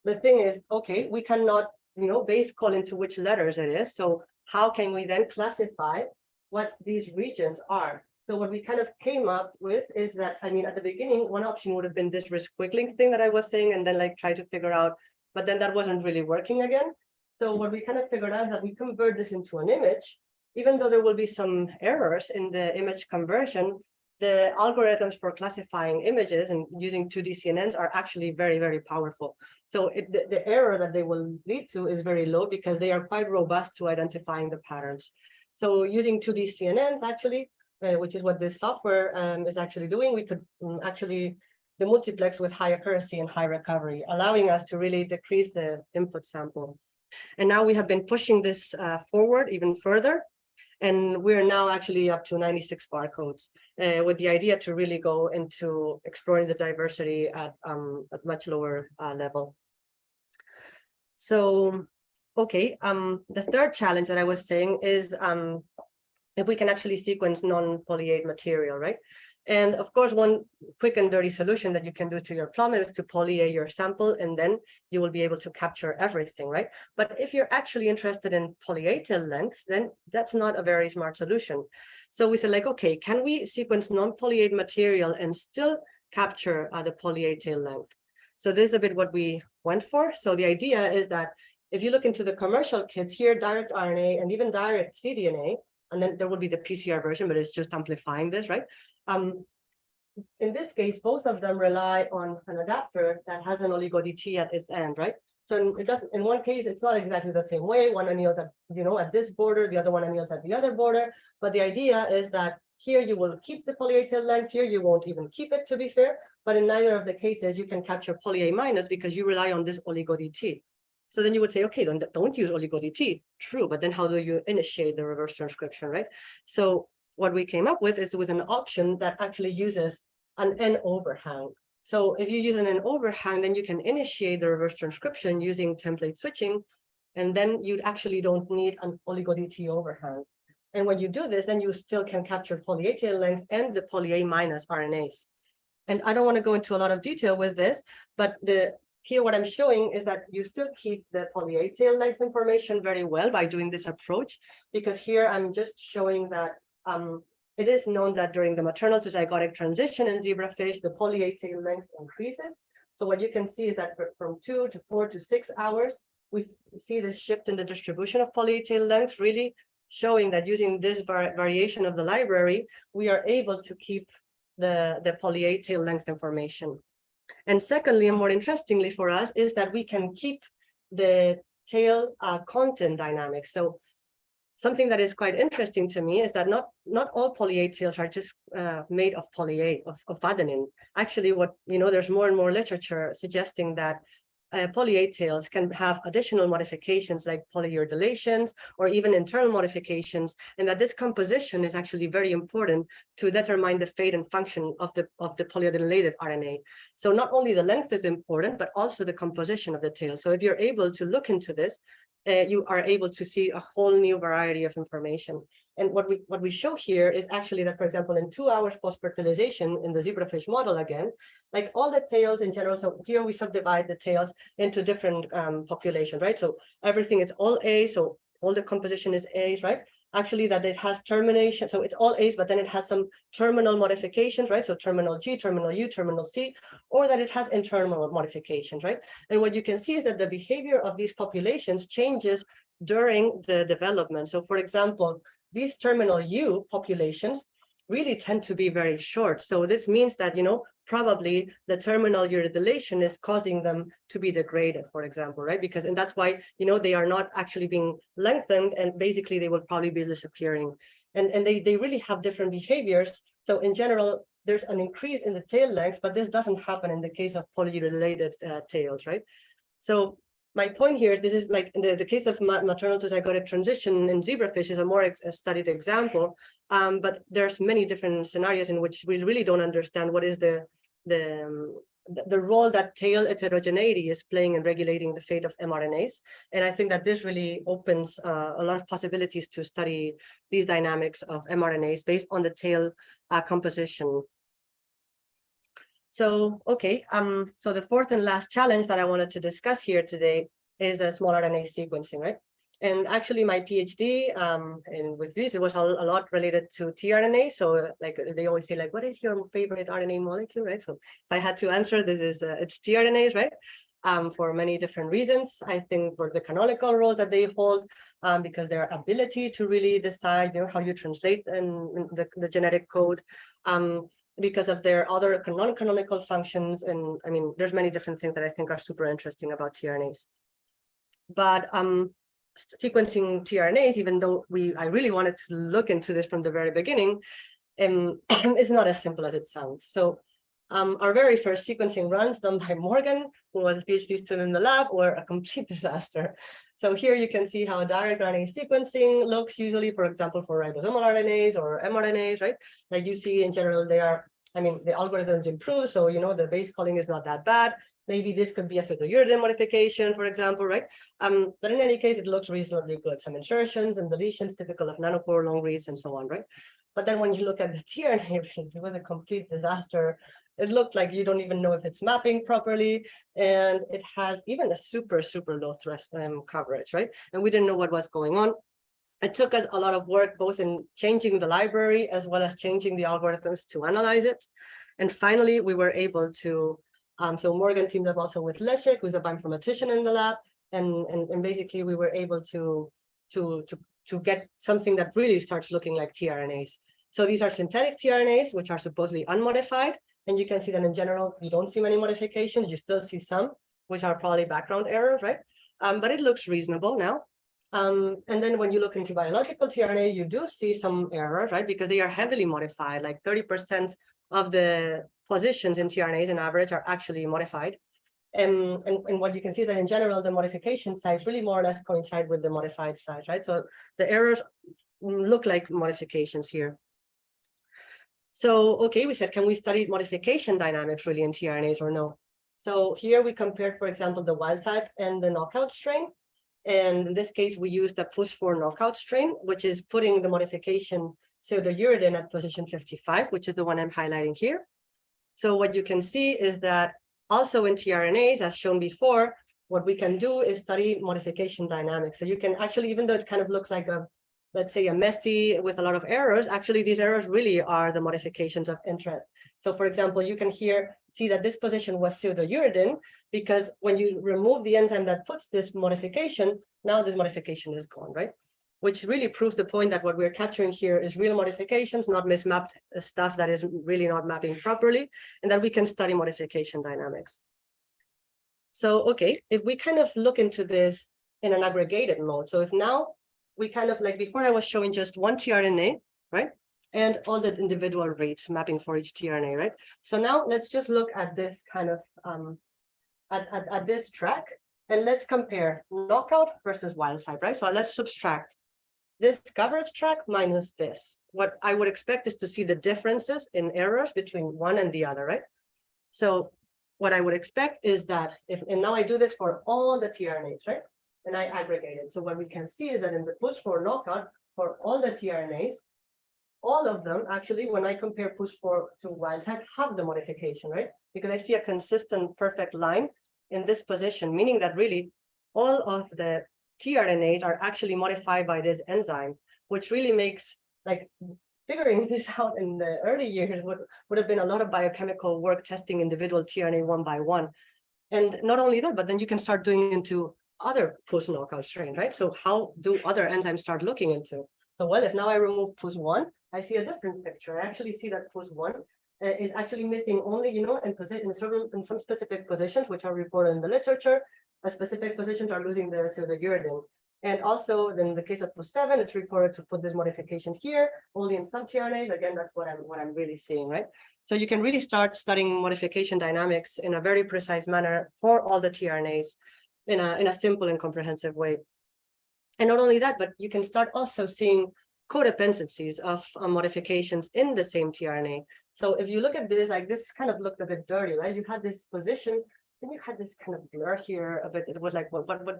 the thing is, okay, we cannot, you know, base call into which letters it is. So how can we then classify what these regions are. So what we kind of came up with is that, I mean, at the beginning, one option would have been this resquiggling thing that I was saying, and then like try to figure out, but then that wasn't really working again. So what we kind of figured out is that we convert this into an image, even though there will be some errors in the image conversion, the algorithms for classifying images and using 2D CNNs are actually very, very powerful. So it, the, the error that they will lead to is very low because they are quite robust to identifying the patterns. So using 2D CNNs actually, uh, which is what this software um, is actually doing, we could um, actually demultiplex with high accuracy and high recovery, allowing us to really decrease the input sample. And now we have been pushing this uh, forward even further. And we're now actually up to 96 barcodes uh, with the idea to really go into exploring the diversity at, um, at much lower uh, level. So Okay, um, the third challenge that I was saying is um, if we can actually sequence non-poly material, right? And of course, one quick and dirty solution that you can do to your plum is to poly your sample, and then you will be able to capture everything, right? But if you're actually interested in poly-A tail lengths, then that's not a very smart solution. So we said like, okay, can we sequence non-poly-A material and still capture uh, the poly-A tail length? So this is a bit what we went for. So the idea is that if you look into the commercial kits here, direct RNA and even direct cDNA, and then there will be the PCR version, but it's just amplifying this, right? Um, in this case, both of them rely on an adapter that has an oligo DT at its end, right? So it doesn't, in one case, it's not exactly the same way. One anneals at, you know, at this border, the other one anneals at the other border. But the idea is that here you will keep the poly A tail length, here you won't even keep it to be fair. But in neither of the cases, you can capture poly A minus because you rely on this oligo DT. So then you would say, okay, don't, don't use oligo DT. True, but then how do you initiate the reverse transcription, right? So what we came up with is with an option that actually uses an N overhang. So if you use an N overhang, then you can initiate the reverse transcription using template switching, and then you actually don't need an oligo DT overhang. And when you do this, then you still can capture poly A tail length and the poly A minus RNAs. And I don't want to go into a lot of detail with this, but the here what I'm showing is that you still keep the poly A tail length information very well by doing this approach, because here I'm just showing that um, it is known that during the maternal to zygotic transition in zebrafish, the poly length increases. So what you can see is that from two to four to six hours, we see the shift in the distribution of poly length, really showing that using this var variation of the library, we are able to keep the, the poly length information. And secondly, and more interestingly for us, is that we can keep the tail uh, content dynamics. So something that is quite interesting to me is that not not all poly A tails are just uh, made of poly of, of adenine. Actually, what you know, there's more and more literature suggesting that uh, poly A tails can have additional modifications like polyuridylations or even internal modifications, and that this composition is actually very important to determine the fate and function of the of the polyadenylated RNA. So not only the length is important, but also the composition of the tail. So if you're able to look into this, uh, you are able to see a whole new variety of information. And what we what we show here is actually that, for example, in two hours post-fertilization in the zebrafish model again, like all the tails in general, so here we subdivide the tails into different um, populations, right? So everything is all A, so all the composition is A, right? Actually that it has termination, so it's all A's, but then it has some terminal modifications, right? So terminal G, terminal U, terminal C, or that it has internal modifications, right? And what you can see is that the behavior of these populations changes during the development. So for example, these terminal U populations really tend to be very short. So this means that, you know, probably the terminal uridylation is causing them to be degraded, for example, right? Because, and that's why, you know, they are not actually being lengthened and basically they will probably be disappearing. And, and they, they really have different behaviors. So in general, there's an increase in the tail length, but this doesn't happen in the case of polyuridylated uh, tails, right? So my point here is this is like in the, the case of maternal to zygotic transition in zebrafish is a more ex studied example, um, but there's many different scenarios in which we really don't understand what is the the um, the role that tail heterogeneity is playing in regulating the fate of mRNAs. And I think that this really opens uh, a lot of possibilities to study these dynamics of mRNAs based on the tail uh, composition so, okay, um, so the fourth and last challenge that I wanted to discuss here today is a small RNA sequencing, right? And actually my PhD um, in with this, it was a, a lot related to tRNA. So like they always say like, what is your favorite RNA molecule, right? So if I had to answer, this is, uh, it's tRNAs, right? Um, for many different reasons. I think for the canonical role that they hold, um, because their ability to really decide, you know, how you translate and the, the genetic code, um, because of their other non-canonical functions. And I mean, there's many different things that I think are super interesting about tRNAs. But um, sequencing tRNAs, even though we I really wanted to look into this from the very beginning, um, is not as simple as it sounds. So um, our very first sequencing runs done by Morgan, who was a PhD student in the lab, were a complete disaster. So here you can see how direct RNA sequencing looks usually, for example, for ribosomal RNAs or mRNAs, right? Like you see in general, they are, I mean, the algorithms improve. So, you know, the base calling is not that bad. Maybe this could be a pseudouridine modification, for example, right? Um, but in any case, it looks reasonably good. Some insertions and deletions typical of nanopore long reads and so on, right? But then when you look at the tRNA, it was a complete disaster. It looked like you don't even know if it's mapping properly, and it has even a super, super low thresh um, coverage, right? And we didn't know what was going on. It took us a lot of work, both in changing the library as well as changing the algorithms to analyze it. And finally, we were able to, um, so Morgan teamed up also with Leszek, who's a bioinformatician in the lab. And, and, and basically we were able to, to, to, to get something that really starts looking like tRNAs. So these are synthetic tRNAs, which are supposedly unmodified. And you can see that in general, you don't see many modifications. You still see some, which are probably background errors, right? Um, but it looks reasonable now. Um, and then when you look into biological tRNA, you do see some errors, right? Because they are heavily modified, like 30% of the positions in tRNAs in average are actually modified. And, and, and what you can see that in general, the modification size really more or less coincide with the modified size, right? So the errors look like modifications here. So, okay, we said, can we study modification dynamics really in tRNAs or no? So here we compared, for example, the wild type and the knockout strain. And in this case, we used the PUS4 knockout strain, which is putting the modification so the pseudouridine at position 55, which is the one I'm highlighting here. So what you can see is that also in tRNAs, as shown before, what we can do is study modification dynamics. So you can actually, even though it kind of looks like a, let's say a messy with a lot of errors, actually these errors really are the modifications of interest. So for example, you can here see that this position was pseudouridine because when you remove the enzyme that puts this modification, now this modification is gone, right? Which really proves the point that what we're capturing here is real modifications, not mismapped stuff that is really not mapping properly, and that we can study modification dynamics. So, okay, if we kind of look into this in an aggregated mode, so if now we kind of like before I was showing just one tRNA, right? And all the individual rates mapping for each tRNA, right? So now let's just look at this kind of um, at, at, at this track and let's compare knockout versus wild type, right? So let's subtract this coverage track minus this. What I would expect is to see the differences in errors between one and the other, right? So what I would expect is that if, and now I do this for all the tRNAs, right? And I aggregate it. So what we can see is that in the PUS4 knockout, for all the tRNAs, all of them actually, when I compare push for to wild type, have the modification, right? Because I see a consistent perfect line in this position, meaning that really all of the tRNAs are actually modified by this enzyme, which really makes like figuring this out in the early years would, would have been a lot of biochemical work testing individual tRNA one by one. And not only that, but then you can start doing into other PUS knockout strain, right? So how do other enzymes start looking into? So well, if now I remove PUS1, I see a different picture. I actually see that PUS1 uh, is actually missing only, you know, in in certain in some specific positions which are reported in the literature. A specific positions are losing the pseudouridine. And also, in the case of PUS7, it's reported to put this modification here, only in some tRNAs. Again, that's what I'm what I'm really seeing, right? So you can really start studying modification dynamics in a very precise manner for all the tRNAs in a in a simple and comprehensive way. And not only that, but you can start also seeing codependencies of uh, modifications in the same tRNA. So if you look at this, like this kind of looked a bit dirty, right? You had this position, then you had this kind of blur here a bit. It was like, what, what, what,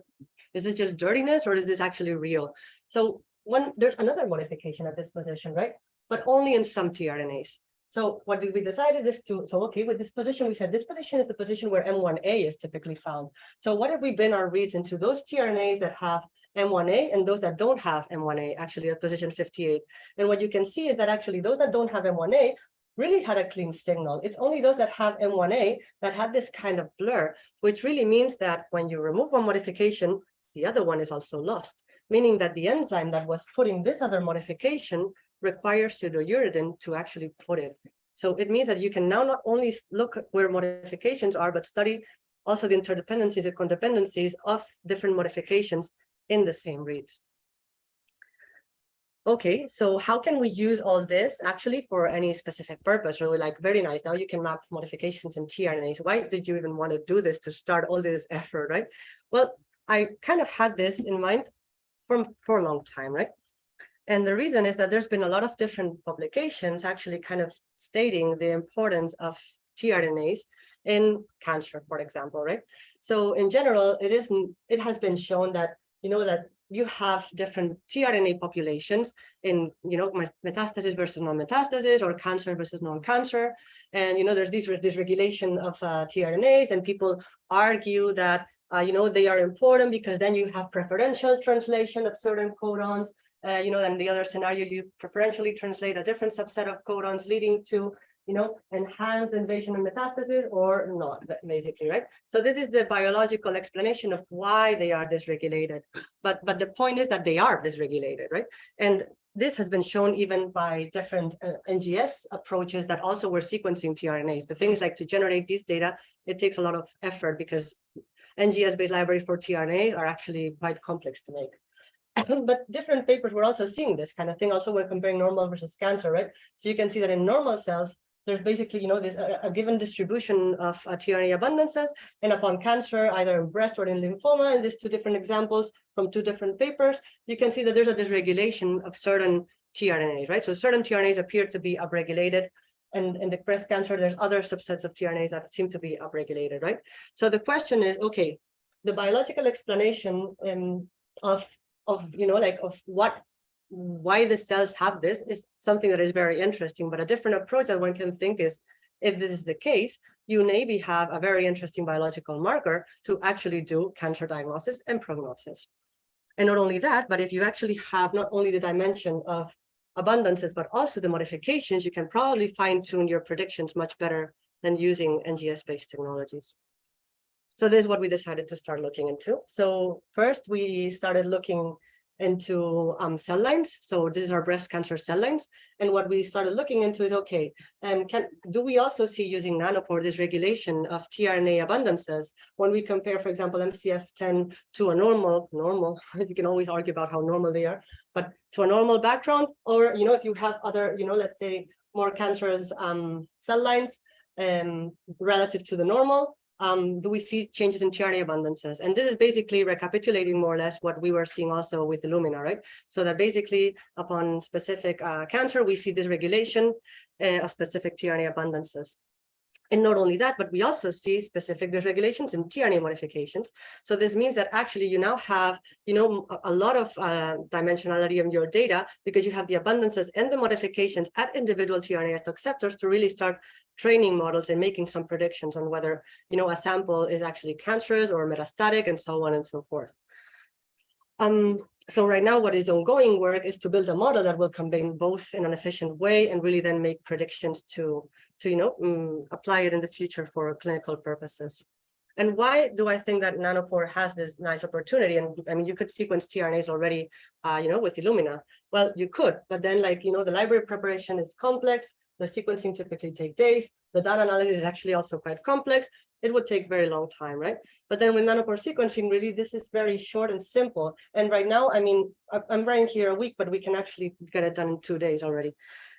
is this just dirtiness or is this actually real? So when there's another modification at this position, right? But only in some tRNAs. So what we decided is to, so okay, with this position, we said this position is the position where M1A is typically found. So what if we bin our reads into those tRNAs that have M1A and those that don't have M1A actually at position 58. And what you can see is that actually those that don't have M1A really had a clean signal. It's only those that have M1A that had this kind of blur, which really means that when you remove one modification, the other one is also lost, meaning that the enzyme that was putting this other modification requires pseudouridine to actually put it. So it means that you can now not only look where modifications are, but study also the interdependencies and codependencies of different modifications in the same reads. Okay, so how can we use all this actually for any specific purpose? We're like, very nice, now you can map modifications in tRNAs. Why did you even want to do this to start all this effort, right? Well, I kind of had this in mind from for a long time, right? And the reason is that there's been a lot of different publications actually kind of stating the importance of tRNAs in cancer, for example, right? So in general, it isn't, it has been shown that, you know, that you have different tRNA populations in, you know, metastasis versus non-metastasis or cancer versus non-cancer. And, you know, there's this dysregulation of uh, tRNAs and people argue that, uh, you know, they are important because then you have preferential translation of certain codons. Uh, you know, and the other scenario, you preferentially translate a different subset of codons leading to you know, enhanced invasion and metastasis or not, basically, right? So this is the biological explanation of why they are dysregulated. But but the point is that they are dysregulated, right? And this has been shown even by different uh, NGS approaches that also were sequencing tRNAs. The thing is like to generate these data, it takes a lot of effort because NGS-based libraries for tRNA are actually quite complex to make. But different papers were also seeing this kind of thing also when comparing normal versus cancer, right? So you can see that in normal cells, there's basically, you know, this a, a given distribution of uh, tRNA abundances and upon cancer, either in breast or in lymphoma, in these two different examples from two different papers, you can see that there's a dysregulation of certain tRNAs, right? So certain tRNAs appear to be upregulated and in the breast cancer, there's other subsets of tRNAs that seem to be upregulated, right? So the question is, okay, the biological explanation um, of of you know like of what why the cells have this is something that is very interesting but a different approach that one can think is if this is the case you maybe have a very interesting biological marker to actually do cancer diagnosis and prognosis and not only that but if you actually have not only the dimension of abundances but also the modifications you can probably fine tune your predictions much better than using NGS based technologies so this is what we decided to start looking into. So first we started looking into um, cell lines. So this is our breast cancer cell lines. And what we started looking into is, okay, and can do we also see using nanopore this regulation of tRNA abundances when we compare, for example, MCF10 to a normal, normal, you can always argue about how normal they are, but to a normal background, or, you know, if you have other, you know, let's say more cancerous um, cell lines um, relative to the normal, um, do we see changes in tRNA abundances? And this is basically recapitulating more or less what we were seeing also with Illumina, right? So that basically upon specific uh, cancer, we see this regulation uh, of specific tRNA abundances. And not only that, but we also see specific dysregulations in tRNA modifications. So this means that actually you now have, you know, a, lot of uh, dimensionality in your data because you have the abundances and the modifications at individual tRNA acceptors to really start training models and making some predictions on whether, you know, a sample is actually cancerous or metastatic and so on and so forth. Um, so right now what is ongoing work is to build a model that will combine both in an efficient way and really then make predictions to, to you know, um, apply it in the future for clinical purposes. And why do I think that Nanopore has this nice opportunity? And I mean, you could sequence tRNAs already, uh, you know, with Illumina. Well, you could, but then like, you know, the library preparation is complex. The sequencing typically take days. The data analysis is actually also quite complex. It would take very long time, right? But then with nanopore sequencing, really, this is very short and simple. And right now, I mean, I'm writing here a week, but we can actually get it done in two days already.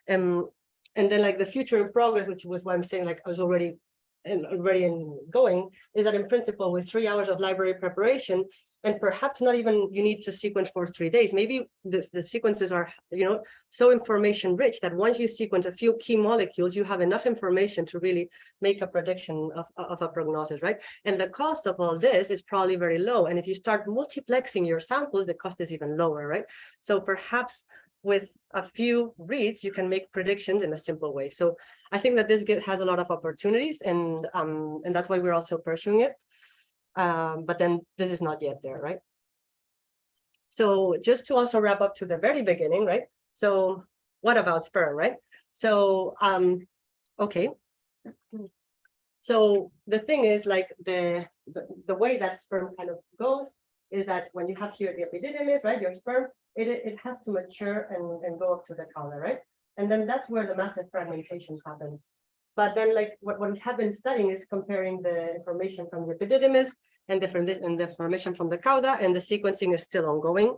Um, and then like the future in progress, which was why I'm saying like I was already and already in going, is that in principle, with three hours of library preparation, and perhaps not even you need to sequence for three days. Maybe the, the sequences are, you know, so information rich that once you sequence a few key molecules, you have enough information to really make a prediction of, of a prognosis, right? And the cost of all this is probably very low. And if you start multiplexing your samples, the cost is even lower, right? So perhaps with a few reads, you can make predictions in a simple way. So I think that this has a lot of opportunities and um, and that's why we're also pursuing it. Um, but then this is not yet there, right? So just to also wrap up to the very beginning, right? So what about sperm, right? So, um, okay. So the thing is like the, the, the way that sperm kind of goes is that when you have here the epididymis, right, your sperm, it, it has to mature and, and go up to the cauda, right? And then that's where the massive fragmentation happens. But then like what, what we have been studying is comparing the information from the epididymis and different and the information from the cauda and the sequencing is still ongoing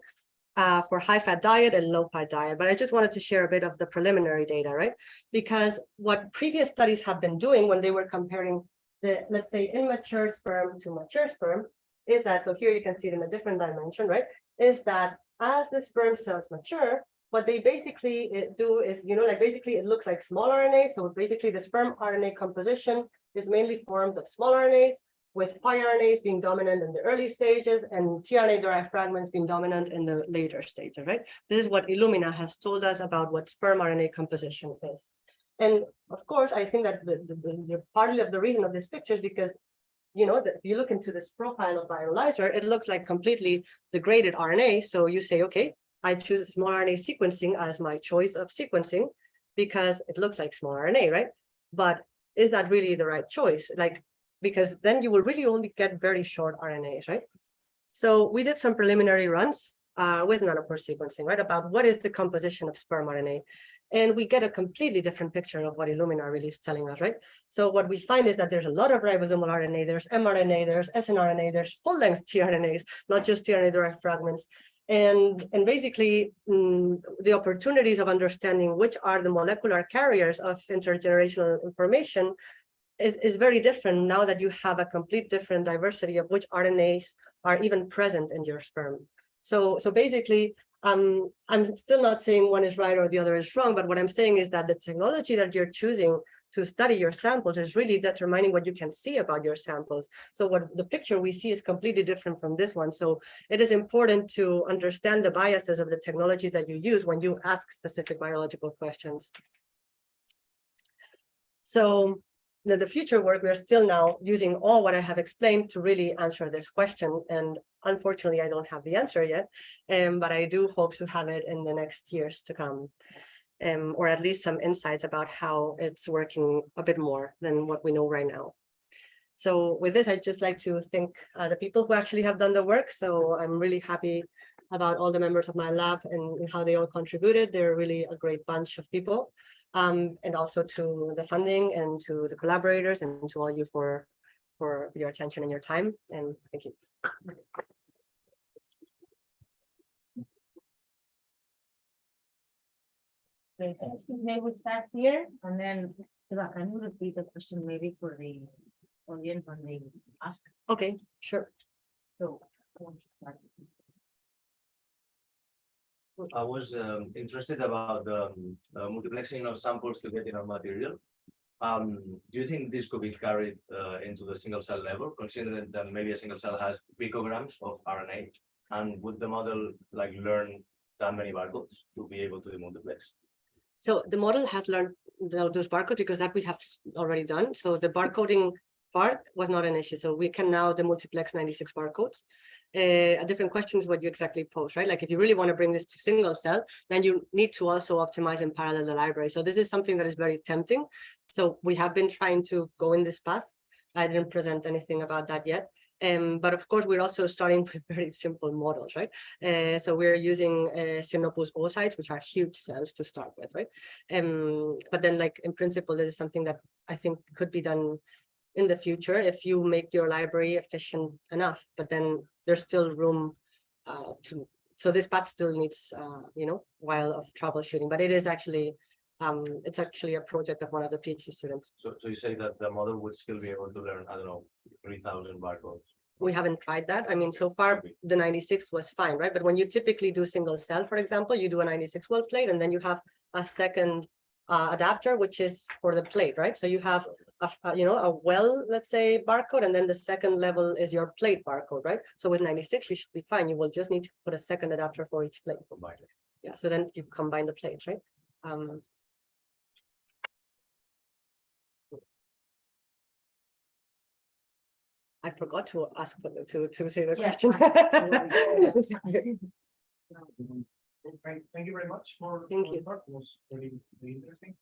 uh, for high fat diet and low fat diet. But I just wanted to share a bit of the preliminary data, right? Because what previous studies have been doing when they were comparing the, let's say, immature sperm to mature sperm is that, so here you can see it in a different dimension, right? Is that as the sperm cells mature, what they basically uh, do is, you know, like basically it looks like small RNA. So basically the sperm RNA composition is mainly formed of small RNAs, with piRNAs being dominant in the early stages and tRNA derived fragments being dominant in the later stages, right? This is what Illumina has told us about what sperm RNA composition is. And of course, I think that the, the, the- the partly of the reason of this picture is because, you know, that if you look into this profile of Bioanalyzer, it looks like completely degraded RNA. So you say, okay, I choose small RNA sequencing as my choice of sequencing because it looks like small RNA, right? But is that really the right choice? Like, because then you will really only get very short RNAs, right? So we did some preliminary runs uh, with nanopore sequencing, right, about what is the composition of sperm RNA. And we get a completely different picture of what Illumina really is telling us, right? So what we find is that there's a lot of ribosomal RNA, there's mRNA, there's snRNA, there's full-length tRNAs, not just tRNA-derived fragments. And, and basically, mm, the opportunities of understanding which are the molecular carriers of intergenerational information is, is very different now that you have a complete different diversity of which RNAs are even present in your sperm. So, so basically, um, I'm still not saying one is right or the other is wrong, but what I'm saying is that the technology that you're choosing to study your samples is really determining what you can see about your samples. So what the picture we see is completely different from this one. So it is important to understand the biases of the technologies that you use when you ask specific biological questions. So the, the future work, we're still now using all what I have explained to really answer this question. And unfortunately, I don't have the answer yet, um, but I do hope to have it in the next years to come. Um, or at least some insights about how it's working a bit more than what we know right now. So with this, I'd just like to thank uh, the people who actually have done the work. So I'm really happy about all the members of my lab and, how they all contributed. They're really a great bunch of people. Um, and also to the funding and to the collaborators and to all you for, for your attention and your time. And thank you. Okay, thank you. We start here and then, Eva, can you repeat the question maybe for the audience when they ask? Okay, sure. So. who wants to start? I was um, interested about the um, uh, multiplexing of samples to get enough material. Um, do you think this could be carried uh, into the single cell level, considering that maybe a single cell has picograms of RNA? And would the model like learn that many barcodes to be able to do multiplex? So the model has learned those barcodes because that we have already done. So the barcoding part was not an issue. So we can now demultiplex 96 barcodes. Uh, a different question is what you exactly pose, right? Like if you really want to bring this to single cell, then you need to also optimize in parallel the library. So this is something that is very tempting. So we have been trying to go in this path. I didn't present anything about that yet. Um, but of course, we're also starting with very simple models, right? Uh, so we're using uh, Xenopus oocytes, which are huge cells to start with, right? Um, but then like in principle, this is something that I think could be done in the future if you make your library efficient enough, but then there's still room uh, to, so this path still needs, uh, you know, while of troubleshooting, but it is actually, um, it's actually a project of one of the PhD students. So, so you say that the model would still be able to learn, I don't know, three thousand barcodes? We haven't tried that. I mean, so far the ninety-six was fine, right? But when you typically do single cell, for example, you do a ninety-six well plate and then you have a second uh, adapter, which is for the plate, right? So you have a, you know, a well, let's say barcode, and then the second level is your plate barcode, right? So with ninety-six, you should be fine. You will just need to put a second adapter for each plate. combined? Yeah, so then you combine the plates, right? Um. I forgot to ask for the, to, to say the Yeah, question. Thank, thank you very much for. Thank for the you. talk. It was very, very interesting.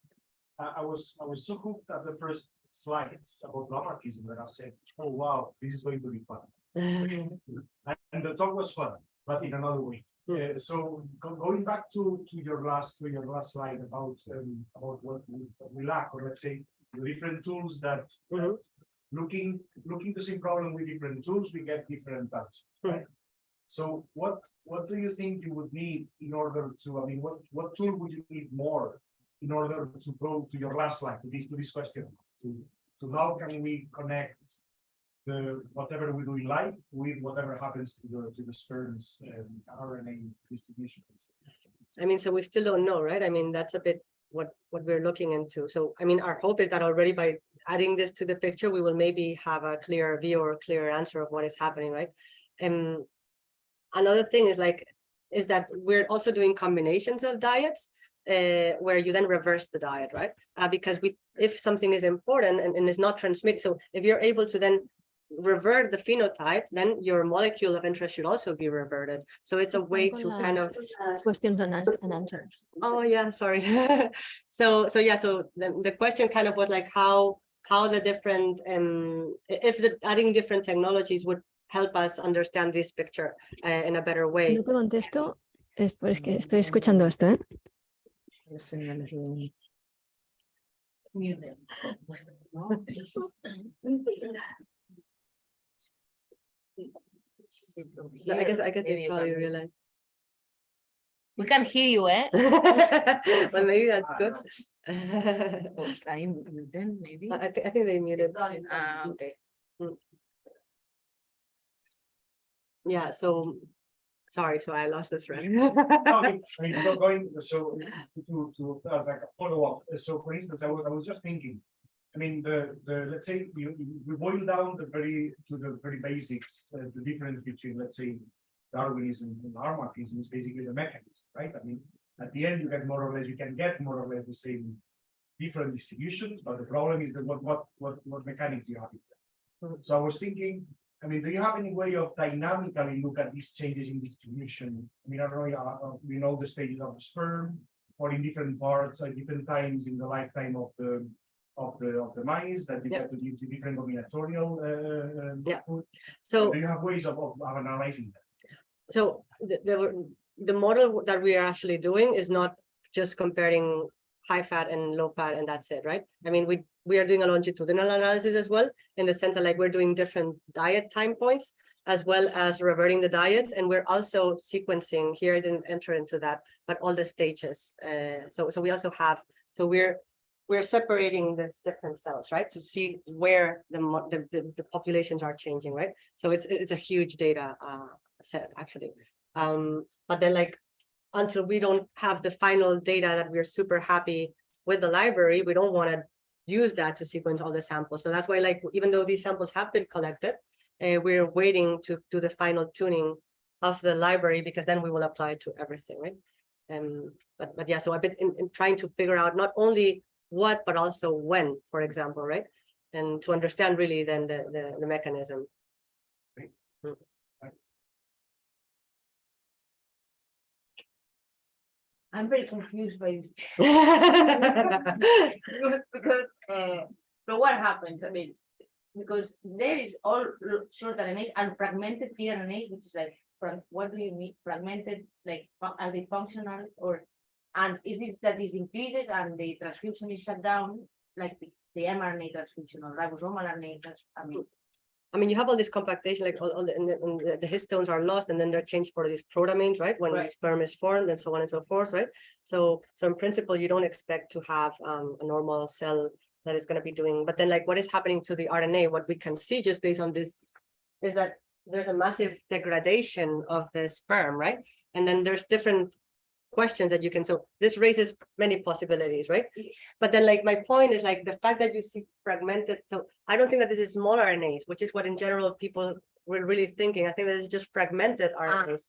I, I was, I was so hooked at the first slides about lamarckism that I said, oh, wow, this is going to be fun. And and the talk was fun, but in another way. Hmm. Uh, so go- going back to, to your last, to your last slide about, um, about what we, what we lack, or let's say, the different tools that. Mhm. Looking, looking the same problem with different tools, we get different answers, right? So what, what do you think you would need in order to, I mean, what, what tool would you need more? In order to go to your last slide, to this, to this question, to, to how can we connect? The, whatever we do in life with whatever happens to the, to the sperms and RNA distribution. I mean, so we still don't know, right? I mean, that's a bit what, what we're looking into. So, I mean, our hope is that already by adding this to the picture, we will maybe have a clearer view or a clearer answer of what is happening, right? And another thing is like, is that we're also doing combinations of diets uh, where you then reverse the diet, right? Uh, because we, if something is important and, and is not transmitted, so if you're able to then revert the phenotype, then your molecule of interest should also be reverted. So it's a way to kind of Questions and answers. Oh, yeah, sorry. So, so yeah, so the, the question kind of was like how, how the different, um, if the adding different technologies would help us understand this picture uh, in a better way. No te contesto, es, pero es que estoy escuchando esto, ¿eh? Mute them. No, this I guess, I guess you probably realize. We can hear you, eh? Well, maybe that's good. Oh, Can mute them, maybe? I think, I think they muted. Ah, okay. Yeah, so, sorry, so I lost the thread. No, I mean, I so going, so to, to, as like a follow-up, so for instance, I was, I was just thinking. I mean, the, the, let's say, you, you- we boil down the very, to the very basics, uh, the difference between, let's say. Darwinism and Lamarckism is basically the mechanism, right? I mean, at the end, you get more or less, you can get more or less the same. Different distributions, but the problem is that what, what, what, what mechanics do you have? in there? Mhm. So I was thinking, I mean, do you have any way of dynamically look at these changes in distribution? I mean, I don't know, uh, uh, we know the stages of the sperm, or in different parts, at different times in the lifetime of the, of the, of the mice, that you Yeah. get to give the different combinatorial, uh, uh, Yeah. So Do you have ways of, of of analyzing that? So the, the, the model that we are actually doing is not just comparing high fat and low fat and that's it, right? I mean, we, we are doing a longitudinal analysis as well, in the sense that like we're doing different diet time points as well as reverting the diets, and we're also sequencing, here I didn't enter into that, but all the stages. Uh, so, so we also have, so we're, we're separating these different cells, right? To see where the, the, the, populations are changing, right? So it's, it's a huge data, uh, set actually. Um, but then like, until we don't have the final data that we're super happy with the library, we don't want to use that to sequence all the samples. So that's why like, even though these samples have been collected, uh, we're waiting to do the final tuning of the library because then we will apply it to everything, right? Um, but, but yeah, so I've been in, in trying to figure out not only what, but also when, for example, right? And to understand really then the, the, the mechanism. I'm very confused by this. Because, uh, so what happens, I mean, because there is all short RNA and fragmented tRNA, which is like, what do you mean, fragmented, like, are they functional or? And is this that this increases and the transcription is shut down, like the, the mRNA transcription or ribosomal RNA, I mean, I mean, you have all this compactation, like all, all the, and the, and the- histones are lost and then they're changed for these protamines, right? When the Right. sperm is formed and so on and so forth, right? So, so in principle, you don't expect to have um, a normal cell that is gonna be doing, but then like what is happening to the RNA, what we can see just based on this is that there's a massive degradation of the sperm, right? And then there's different questions that you can, so this raises many possibilities, right? But then like my point is like the fact that you see fragmented, so I don't think that this is small RNAs, which is what in general people were really thinking. I think that is just fragmented RNAs,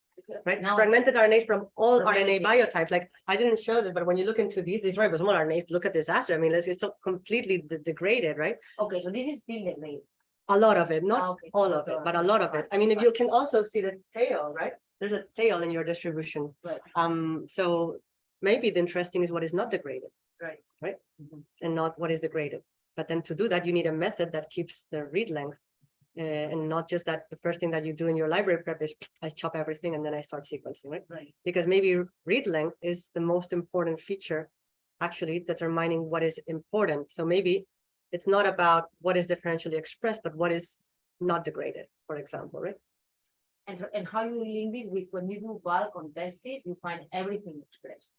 right? now- Fragmented RNAs from all RNA biotypes. Like I didn't show this, but when you look into these, these ribosomal RNAs, look at this aster. I mean, it's it's so completely de- degraded, right? okay, so this is still the grade. A lot of it, not Ah, okay. all of it, but a lot of it. I mean, if you can also see the tail, right? There's a tail in your distribution. Right. Um, so maybe the interesting is what is not degraded. Right. Right? And not what is degraded. But then to do that, you need a method that keeps the read length. Uh, and not just that the first thing that you do in your library prep is I chop everything and then I start sequencing, right? Right. Because maybe read length is the most important feature. Actually determining what is important. So maybe it's not about what is differentially expressed, but what is not degraded, for example, right? And and how you link this with when you do bulk on testes, you find everything expressed.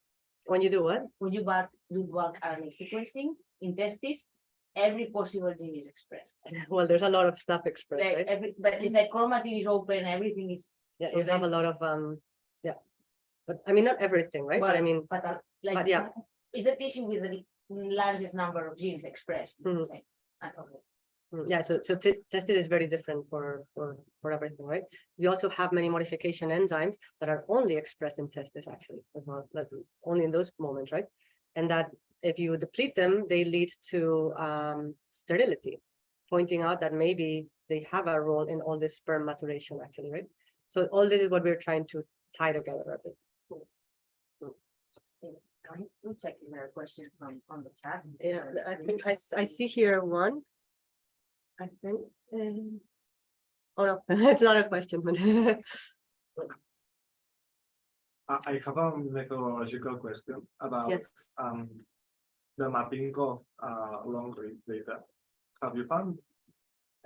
When you do what? When you bulk, do bulk RNA sequencing in testes, every possible gene is expressed. Well, there's a lot of stuff expressed, Like right? every, but it's like chromatin is open, everything is, Yeah, so you have a lot of, um, yeah. But I mean, not everything, right? But I mean, but uh, like. But yeah. Is the tissue with the largest number of genes expressed? let's Mhm. Mm, Yeah, so, so t- testes is very different for, for, for everything, right? We also have many modification enzymes that are only expressed in testes actually, as well, like only in those moments, right? And that if you deplete them, they lead to um sterility, pointing out that maybe they have a role in all this sperm maturation actually, right? So all this is what we're trying to tie together a bit. I'm checking their question from, on the chat. Yeah, I think I, I see here one. I think. um, Oh, no, it's not a question, but I I have a methodological question about yes. um the mapping of uh long read data. Have you found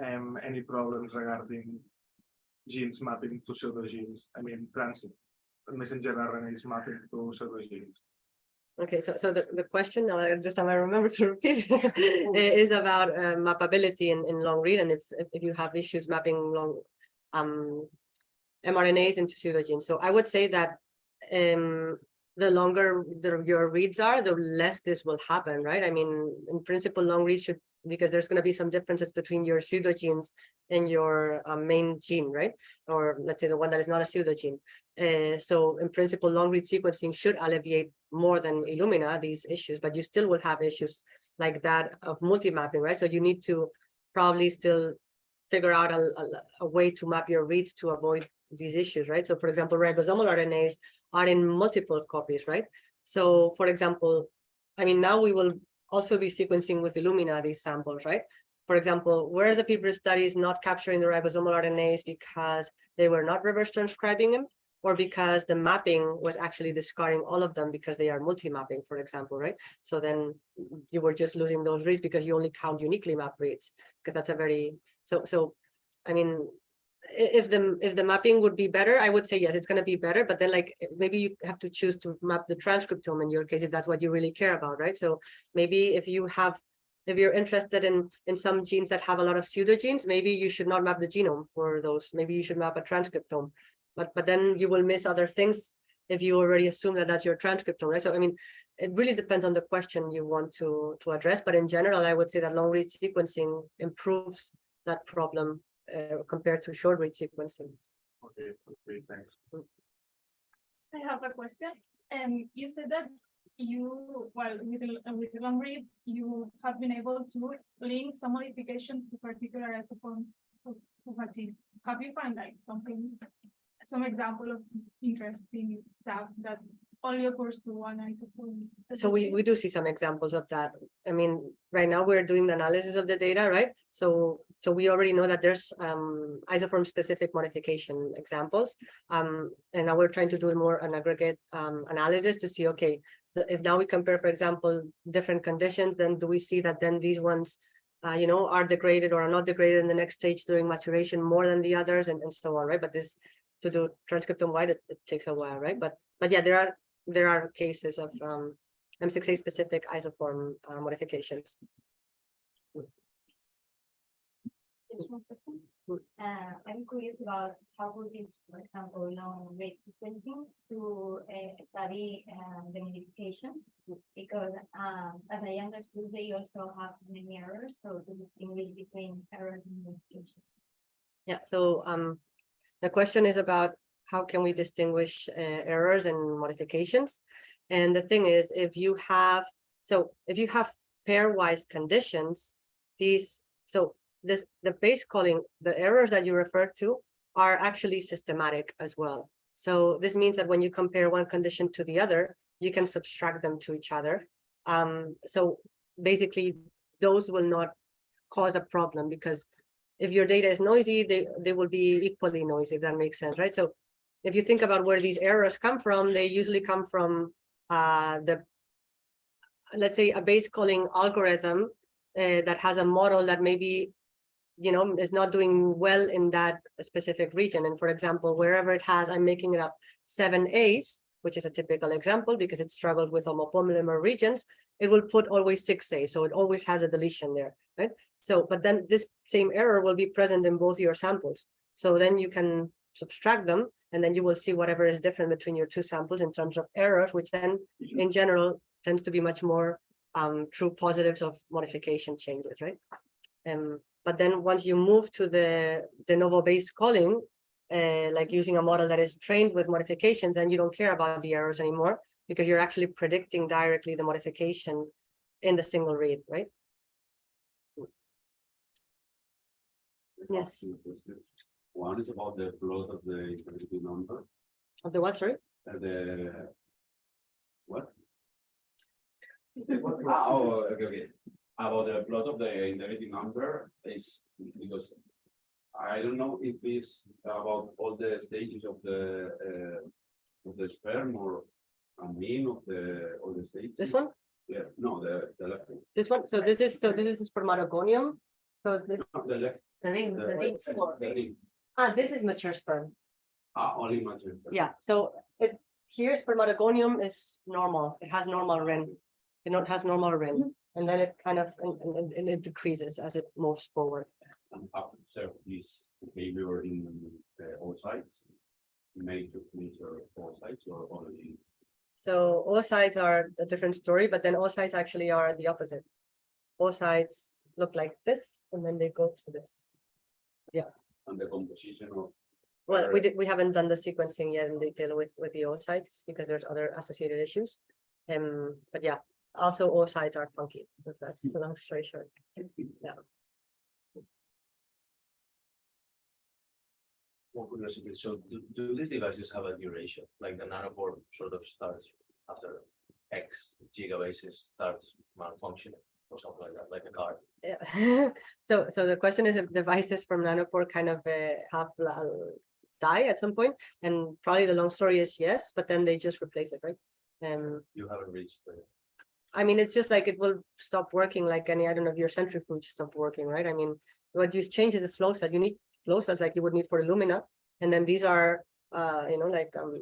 um any problems regarding genes mapping to pseudogenes? I mean, trans messenger RNAs mapping to pseudogenes. Okay, so, so the, the question, now I just time I remember to repeat, is about uh, mappability in, in long read, and if, if if you have issues mapping long um mRNAs into pseudogenes. So I would say that um the longer the, your reads are, the less this will happen, right? I mean, in principle, long reads should, because there's gonna be some differences between your pseudogenes and your uh, main gene, right? Or let's say the one that is not a pseudogene. Uh, so in principle, long read sequencing should alleviate more than Illumina these issues, but you still will have issues like that of multi-mapping, right? So you need to probably still figure out a, a- a way to map your reads to avoid these issues, right? So for example, ribosomal RNAs are in multiple copies, right? So for example, I mean, now we will also be sequencing with Illumina these samples, right? For example, were the people studies not capturing the ribosomal RNAs because they were not reverse transcribing them, or because the mapping was actually discarding all of them because they are multi-mapping, for example, right? So then you were just losing those reads because you only count uniquely mapped reads, because that's a very, so, so, I mean, if the, if the mapping would be better, I would say, yes, it's gonna be better, but then like, maybe you have to choose to map the transcriptome in your case, if that's what you really care about, right? So maybe if you have, if you're interested in, in some genes that have a lot of pseudogenes, maybe you should not map the genome for those, maybe you should map a transcriptome. But, but then you will miss other things if you already assume that that's your transcriptome, right? So I mean, it really depends on the question you want to, to address, but in general, I would say that long read sequencing improves that problem uh, compared to short read sequencing. Okay, okay, thanks. I have a question. Um, you said that you, well, with, the- with long reads, you have been able to link some modifications to particular isoforms of, of a gene. Have you found like something, some example of interesting stuff that only occurs to one isoform? So we, we do see some examples of that. I mean, right now we're doing the analysis of the data, right? So, so we already know that there's um isoform specific modification examples. Um, and now we're trying to do more an aggregate um analysis to see, okay, if now we compare, for example, different conditions, then do we see that then these ones uh, you know, are degraded or are not degraded in the next stage during maturation more than the others and, and so on, right? But this to do transcriptome wide, it, it takes a while, right? But, but yeah, there are there are cases of um M6A specific isoform uh, modifications. Uh, I'm curious about how would this, for example, long read sequencing to uh, study the modification? Because um, as I understood, they also have many errors, so to distinguish between errors and modification. Yeah, so um the question is about how can we distinguish uh, errors and modifications? And the thing is, if you have, so if you have pairwise conditions, these, so this, the base calling, the errors that you refer to are actually systematic as well. So this means that when you compare one condition to the other, you can subtract them to each other. Um, so basically, those will not cause a problem because if your data is noisy, they, they will be equally noisy, if that makes sense, right? So if you think about where these errors come from, they usually come from uh, the, let's say, a base calling algorithm uh, that has a model that maybe, you know, is not doing well in that specific region. And for example, wherever it has, I'm making it up, seven A's, which is a typical example because it struggled with homopolymer regions, it will put always six A's. So it always has a deletion there, right? So, but then this same error will be present in both your samples. So then you can subtract them and then you will see whatever is different between your two samples in terms of errors, which then in general tends to be much more um true positives of modification changes, right? Um, but then once you move to the de novo base calling, uh, like using a model that is trained with modifications, then you don't care about the errors anymore because you're actually predicting directly the modification in the single read, right? Yes. One is about the plot of the integrity number, Of the what, sorry? uh, the. What? Oh, okay, okay. About the plot of the integrity number is because. I don't know if it's about all the stages of the uh. Of the sperm or a mean of the, all the stages. This one? Yeah, no, the, the left. one. This one? So this is, so this is spermatogonium. So this, No, The left. The ring, the- the ring the score. ring. ah, this is mature sperm. Ah, only mature. Yeah, so it, here spermatogonium is normal. It has normal rin. You know, it has normal rin. And then it kind of, and, and- and it decreases as it moves forward. and observe this behavior in the oocytes. Made to measure oocytes or only. So oocytes are a different story, but then oocytes actually are the opposite. Oocytes look like this, and then they go to this. Yeah. And the composition of. Well, we did, we haven't done the sequencing yet in detail with, with the oocytes because there's other associated issues. Um, but yeah, also oocytes are funky, if that's the long story short. Yeah. More curiosity, so do, do these devices have a duration, like the nanopore sort of starts after X gigabases starts malfunctioning or something like that, like a car? Yeah, so, so the question is if devices from nanopore kind of uh, have uh, die at some point, and probably the long story is yes, but then they just replace it, right? Um, You haven't reached the, I mean, it's just like it will stop working like any, I don't know, if your centrifuge stopped working, right? I mean, what you change is the flow cell. You need flow cells like you would need for Illumina. And then these are, uh, you know, like, um,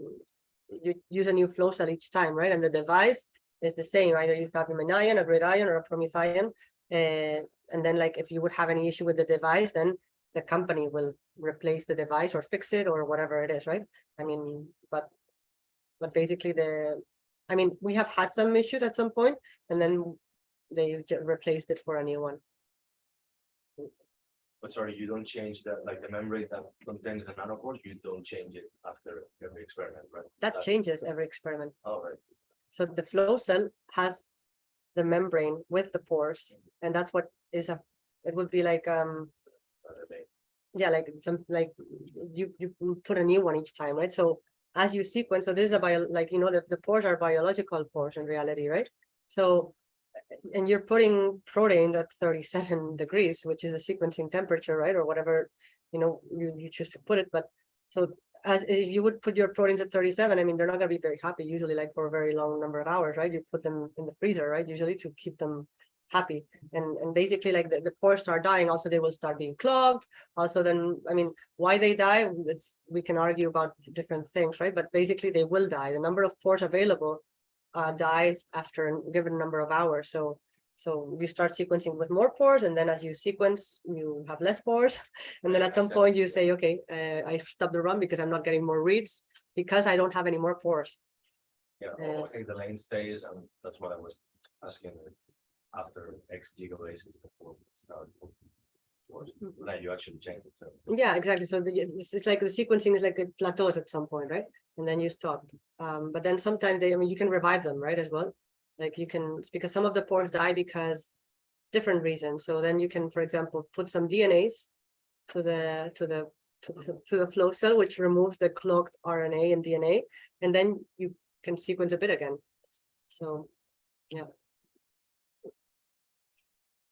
you use a new flow cell each time, right? And the device is the same, either you have a ion, a GridION, or a PromethION. Uh, and then like, if you would have any issue with the device, then the company will replace the device or fix it or whatever it is, right? I mean, but, but basically the, I mean, we have had some issues at some point, and then they replaced it for a new one. but sorry, you don't change that, like the membrane that contains the nanopores, you don't change it after every experiment, right? That changes every experiment. All right, So the flow cell has the membrane with the pores, and that's what is a, it would be like, um, that's yeah, like some, like, you, you put a new one each time, right? So as you sequence, so this is a bio, like, you know, the, the pores are biological pores in reality, right? So, and you're putting proteins at thirty-seven degrees, which is the sequencing temperature, right? Or whatever, you know, you, you choose to put it, but so as if you would put your proteins at thirty-seven, I mean, they're not gonna be very happy, usually like for a very long number of hours, right? You put them in the freezer, right? Usually to keep them happy. And, and basically like the, the pores start dying, also they will start being clogged. Also then, I mean, why they die, it's, we can argue about different things, right? But basically they will die. The number of pores available uh, dies after a given number of hours. So, so you start sequencing with more pores and then as you sequence, you have less pores. And then at some point you say, okay, uh, I stopped the run because I'm not getting more reads because I don't have any more pores. Yeah, Uh, I think the lane stays, and that's what I was asking after X gigabases before. it started. Or Then you actually change it, so. Yeah, exactly. So the, it's, it's like the sequencing is like it plateaus at some point, right? And then you stop. Um, but then sometimes they, I mean, you can revive them, right, as well. Like you can, because some of the pores die because different reasons. So then you can, for example, put some DNase to the, to the, to the, to the flow cell, which removes the clogged RNA and DNA, and then you can sequence a bit again. So, I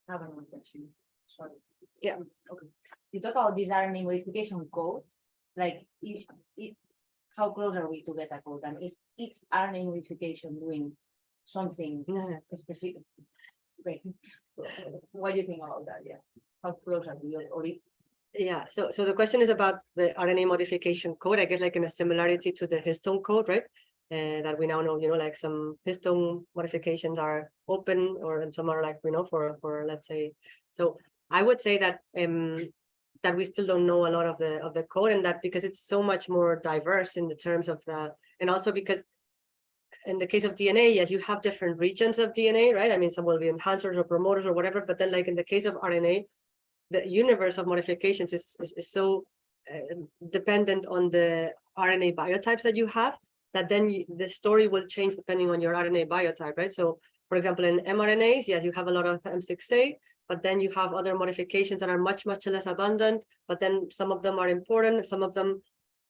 have another question. Sorry. Yeah. Okay. You talk about this RNA modification code, like if, if, how close are we to get a code? And is each RNA modification doing something yeah. specific? Wait, what do you think about that? Yeah. How close are we or- or if Yeah, so, so the question is about the RNA modification code, I guess like in a similarity to the histone code, right? And that we now know, you know, like some histone modifications are open or and some are like, you know, for, for, let's say. So I would say that, um, that we still don't know a lot of the, of the code and that because it's so much more diverse in the terms of the, and also because in the case of DNA, yes, you have different regions of DNA, right? I mean, some will be enhancers or promoters or whatever, but then like in the case of RNA, the universe of modifications is, is, is so uh, dependent on the RNA biotypes that you have, that then you- the story will change depending on your RNA biotype, right? So for example, in mRNAs, yes, you have a lot of M6A, but then you have other modifications that are much, much less abundant, but then some of them are important, some of them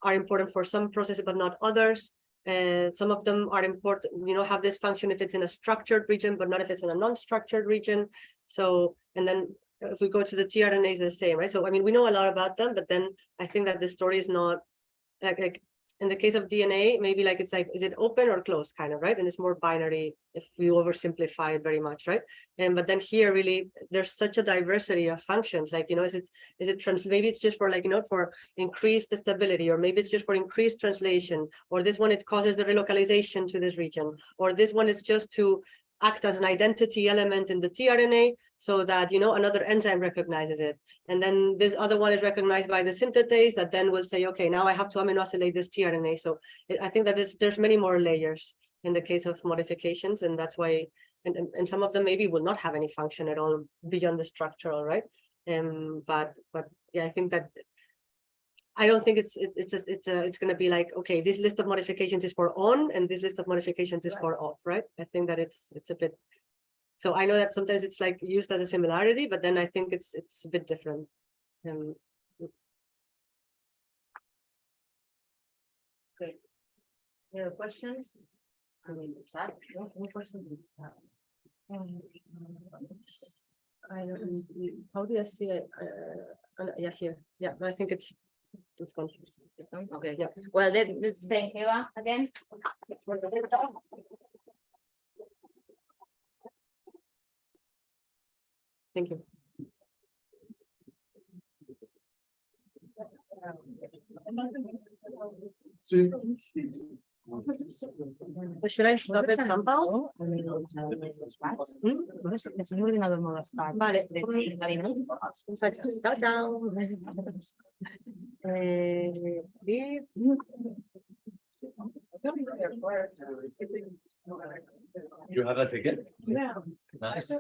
are important for some processes, but not others. And some of them are important, you know, have this function if it's in a structured region, but not if it's in a non-structured region. So, and then if we go to the tRNAs, the same, right? So, I mean, we know a lot about them, but then I think that the story is not like, like in the case of DNA, maybe like it's like, is it open or closed kind of, right? And it's more binary if we oversimplify it very much, right? And but then here really, there's such a diversity of functions, like, you know, is it, is it trans, maybe it's just for like, you know, for increased stability, or maybe it's just for increased translation, or this one, it causes the relocalization to this region, or this one is just to act as an identity element in the tRNA so that, you know, another enzyme recognizes it. And then this other one is recognized by the synthetase that then will say, okay, now I have to aminoacylate this tRNA. So I- I think that there's many more layers in the case of modifications, and that's why, and, and, and some of them maybe will not have any function at all beyond the structural, right? Um, but, but yeah, I think that I don't think it's, it- it's, just- it's, uh, it's gonna be like, okay, this list of modifications is for on and this list of modifications is for off, right? I think that it's, it's a bit. So I know that sometimes it's like used as a similarity, but then I think it's, it's a bit different. Um, Any other questions? I mean, it's that, no, no questions? Um, I don't, how do I see it? Uh, yeah, here, yeah, I think it's, it's gone. Okay, Yeah. well, then, let's thank Eva again. Thank you. Sí. So Should I stop it somehow? Hmm? Es un ordenador modo start. Vale. de- de gabinete. Chao, chao. Eh, leave. You have a ticket? Yeah. Nice.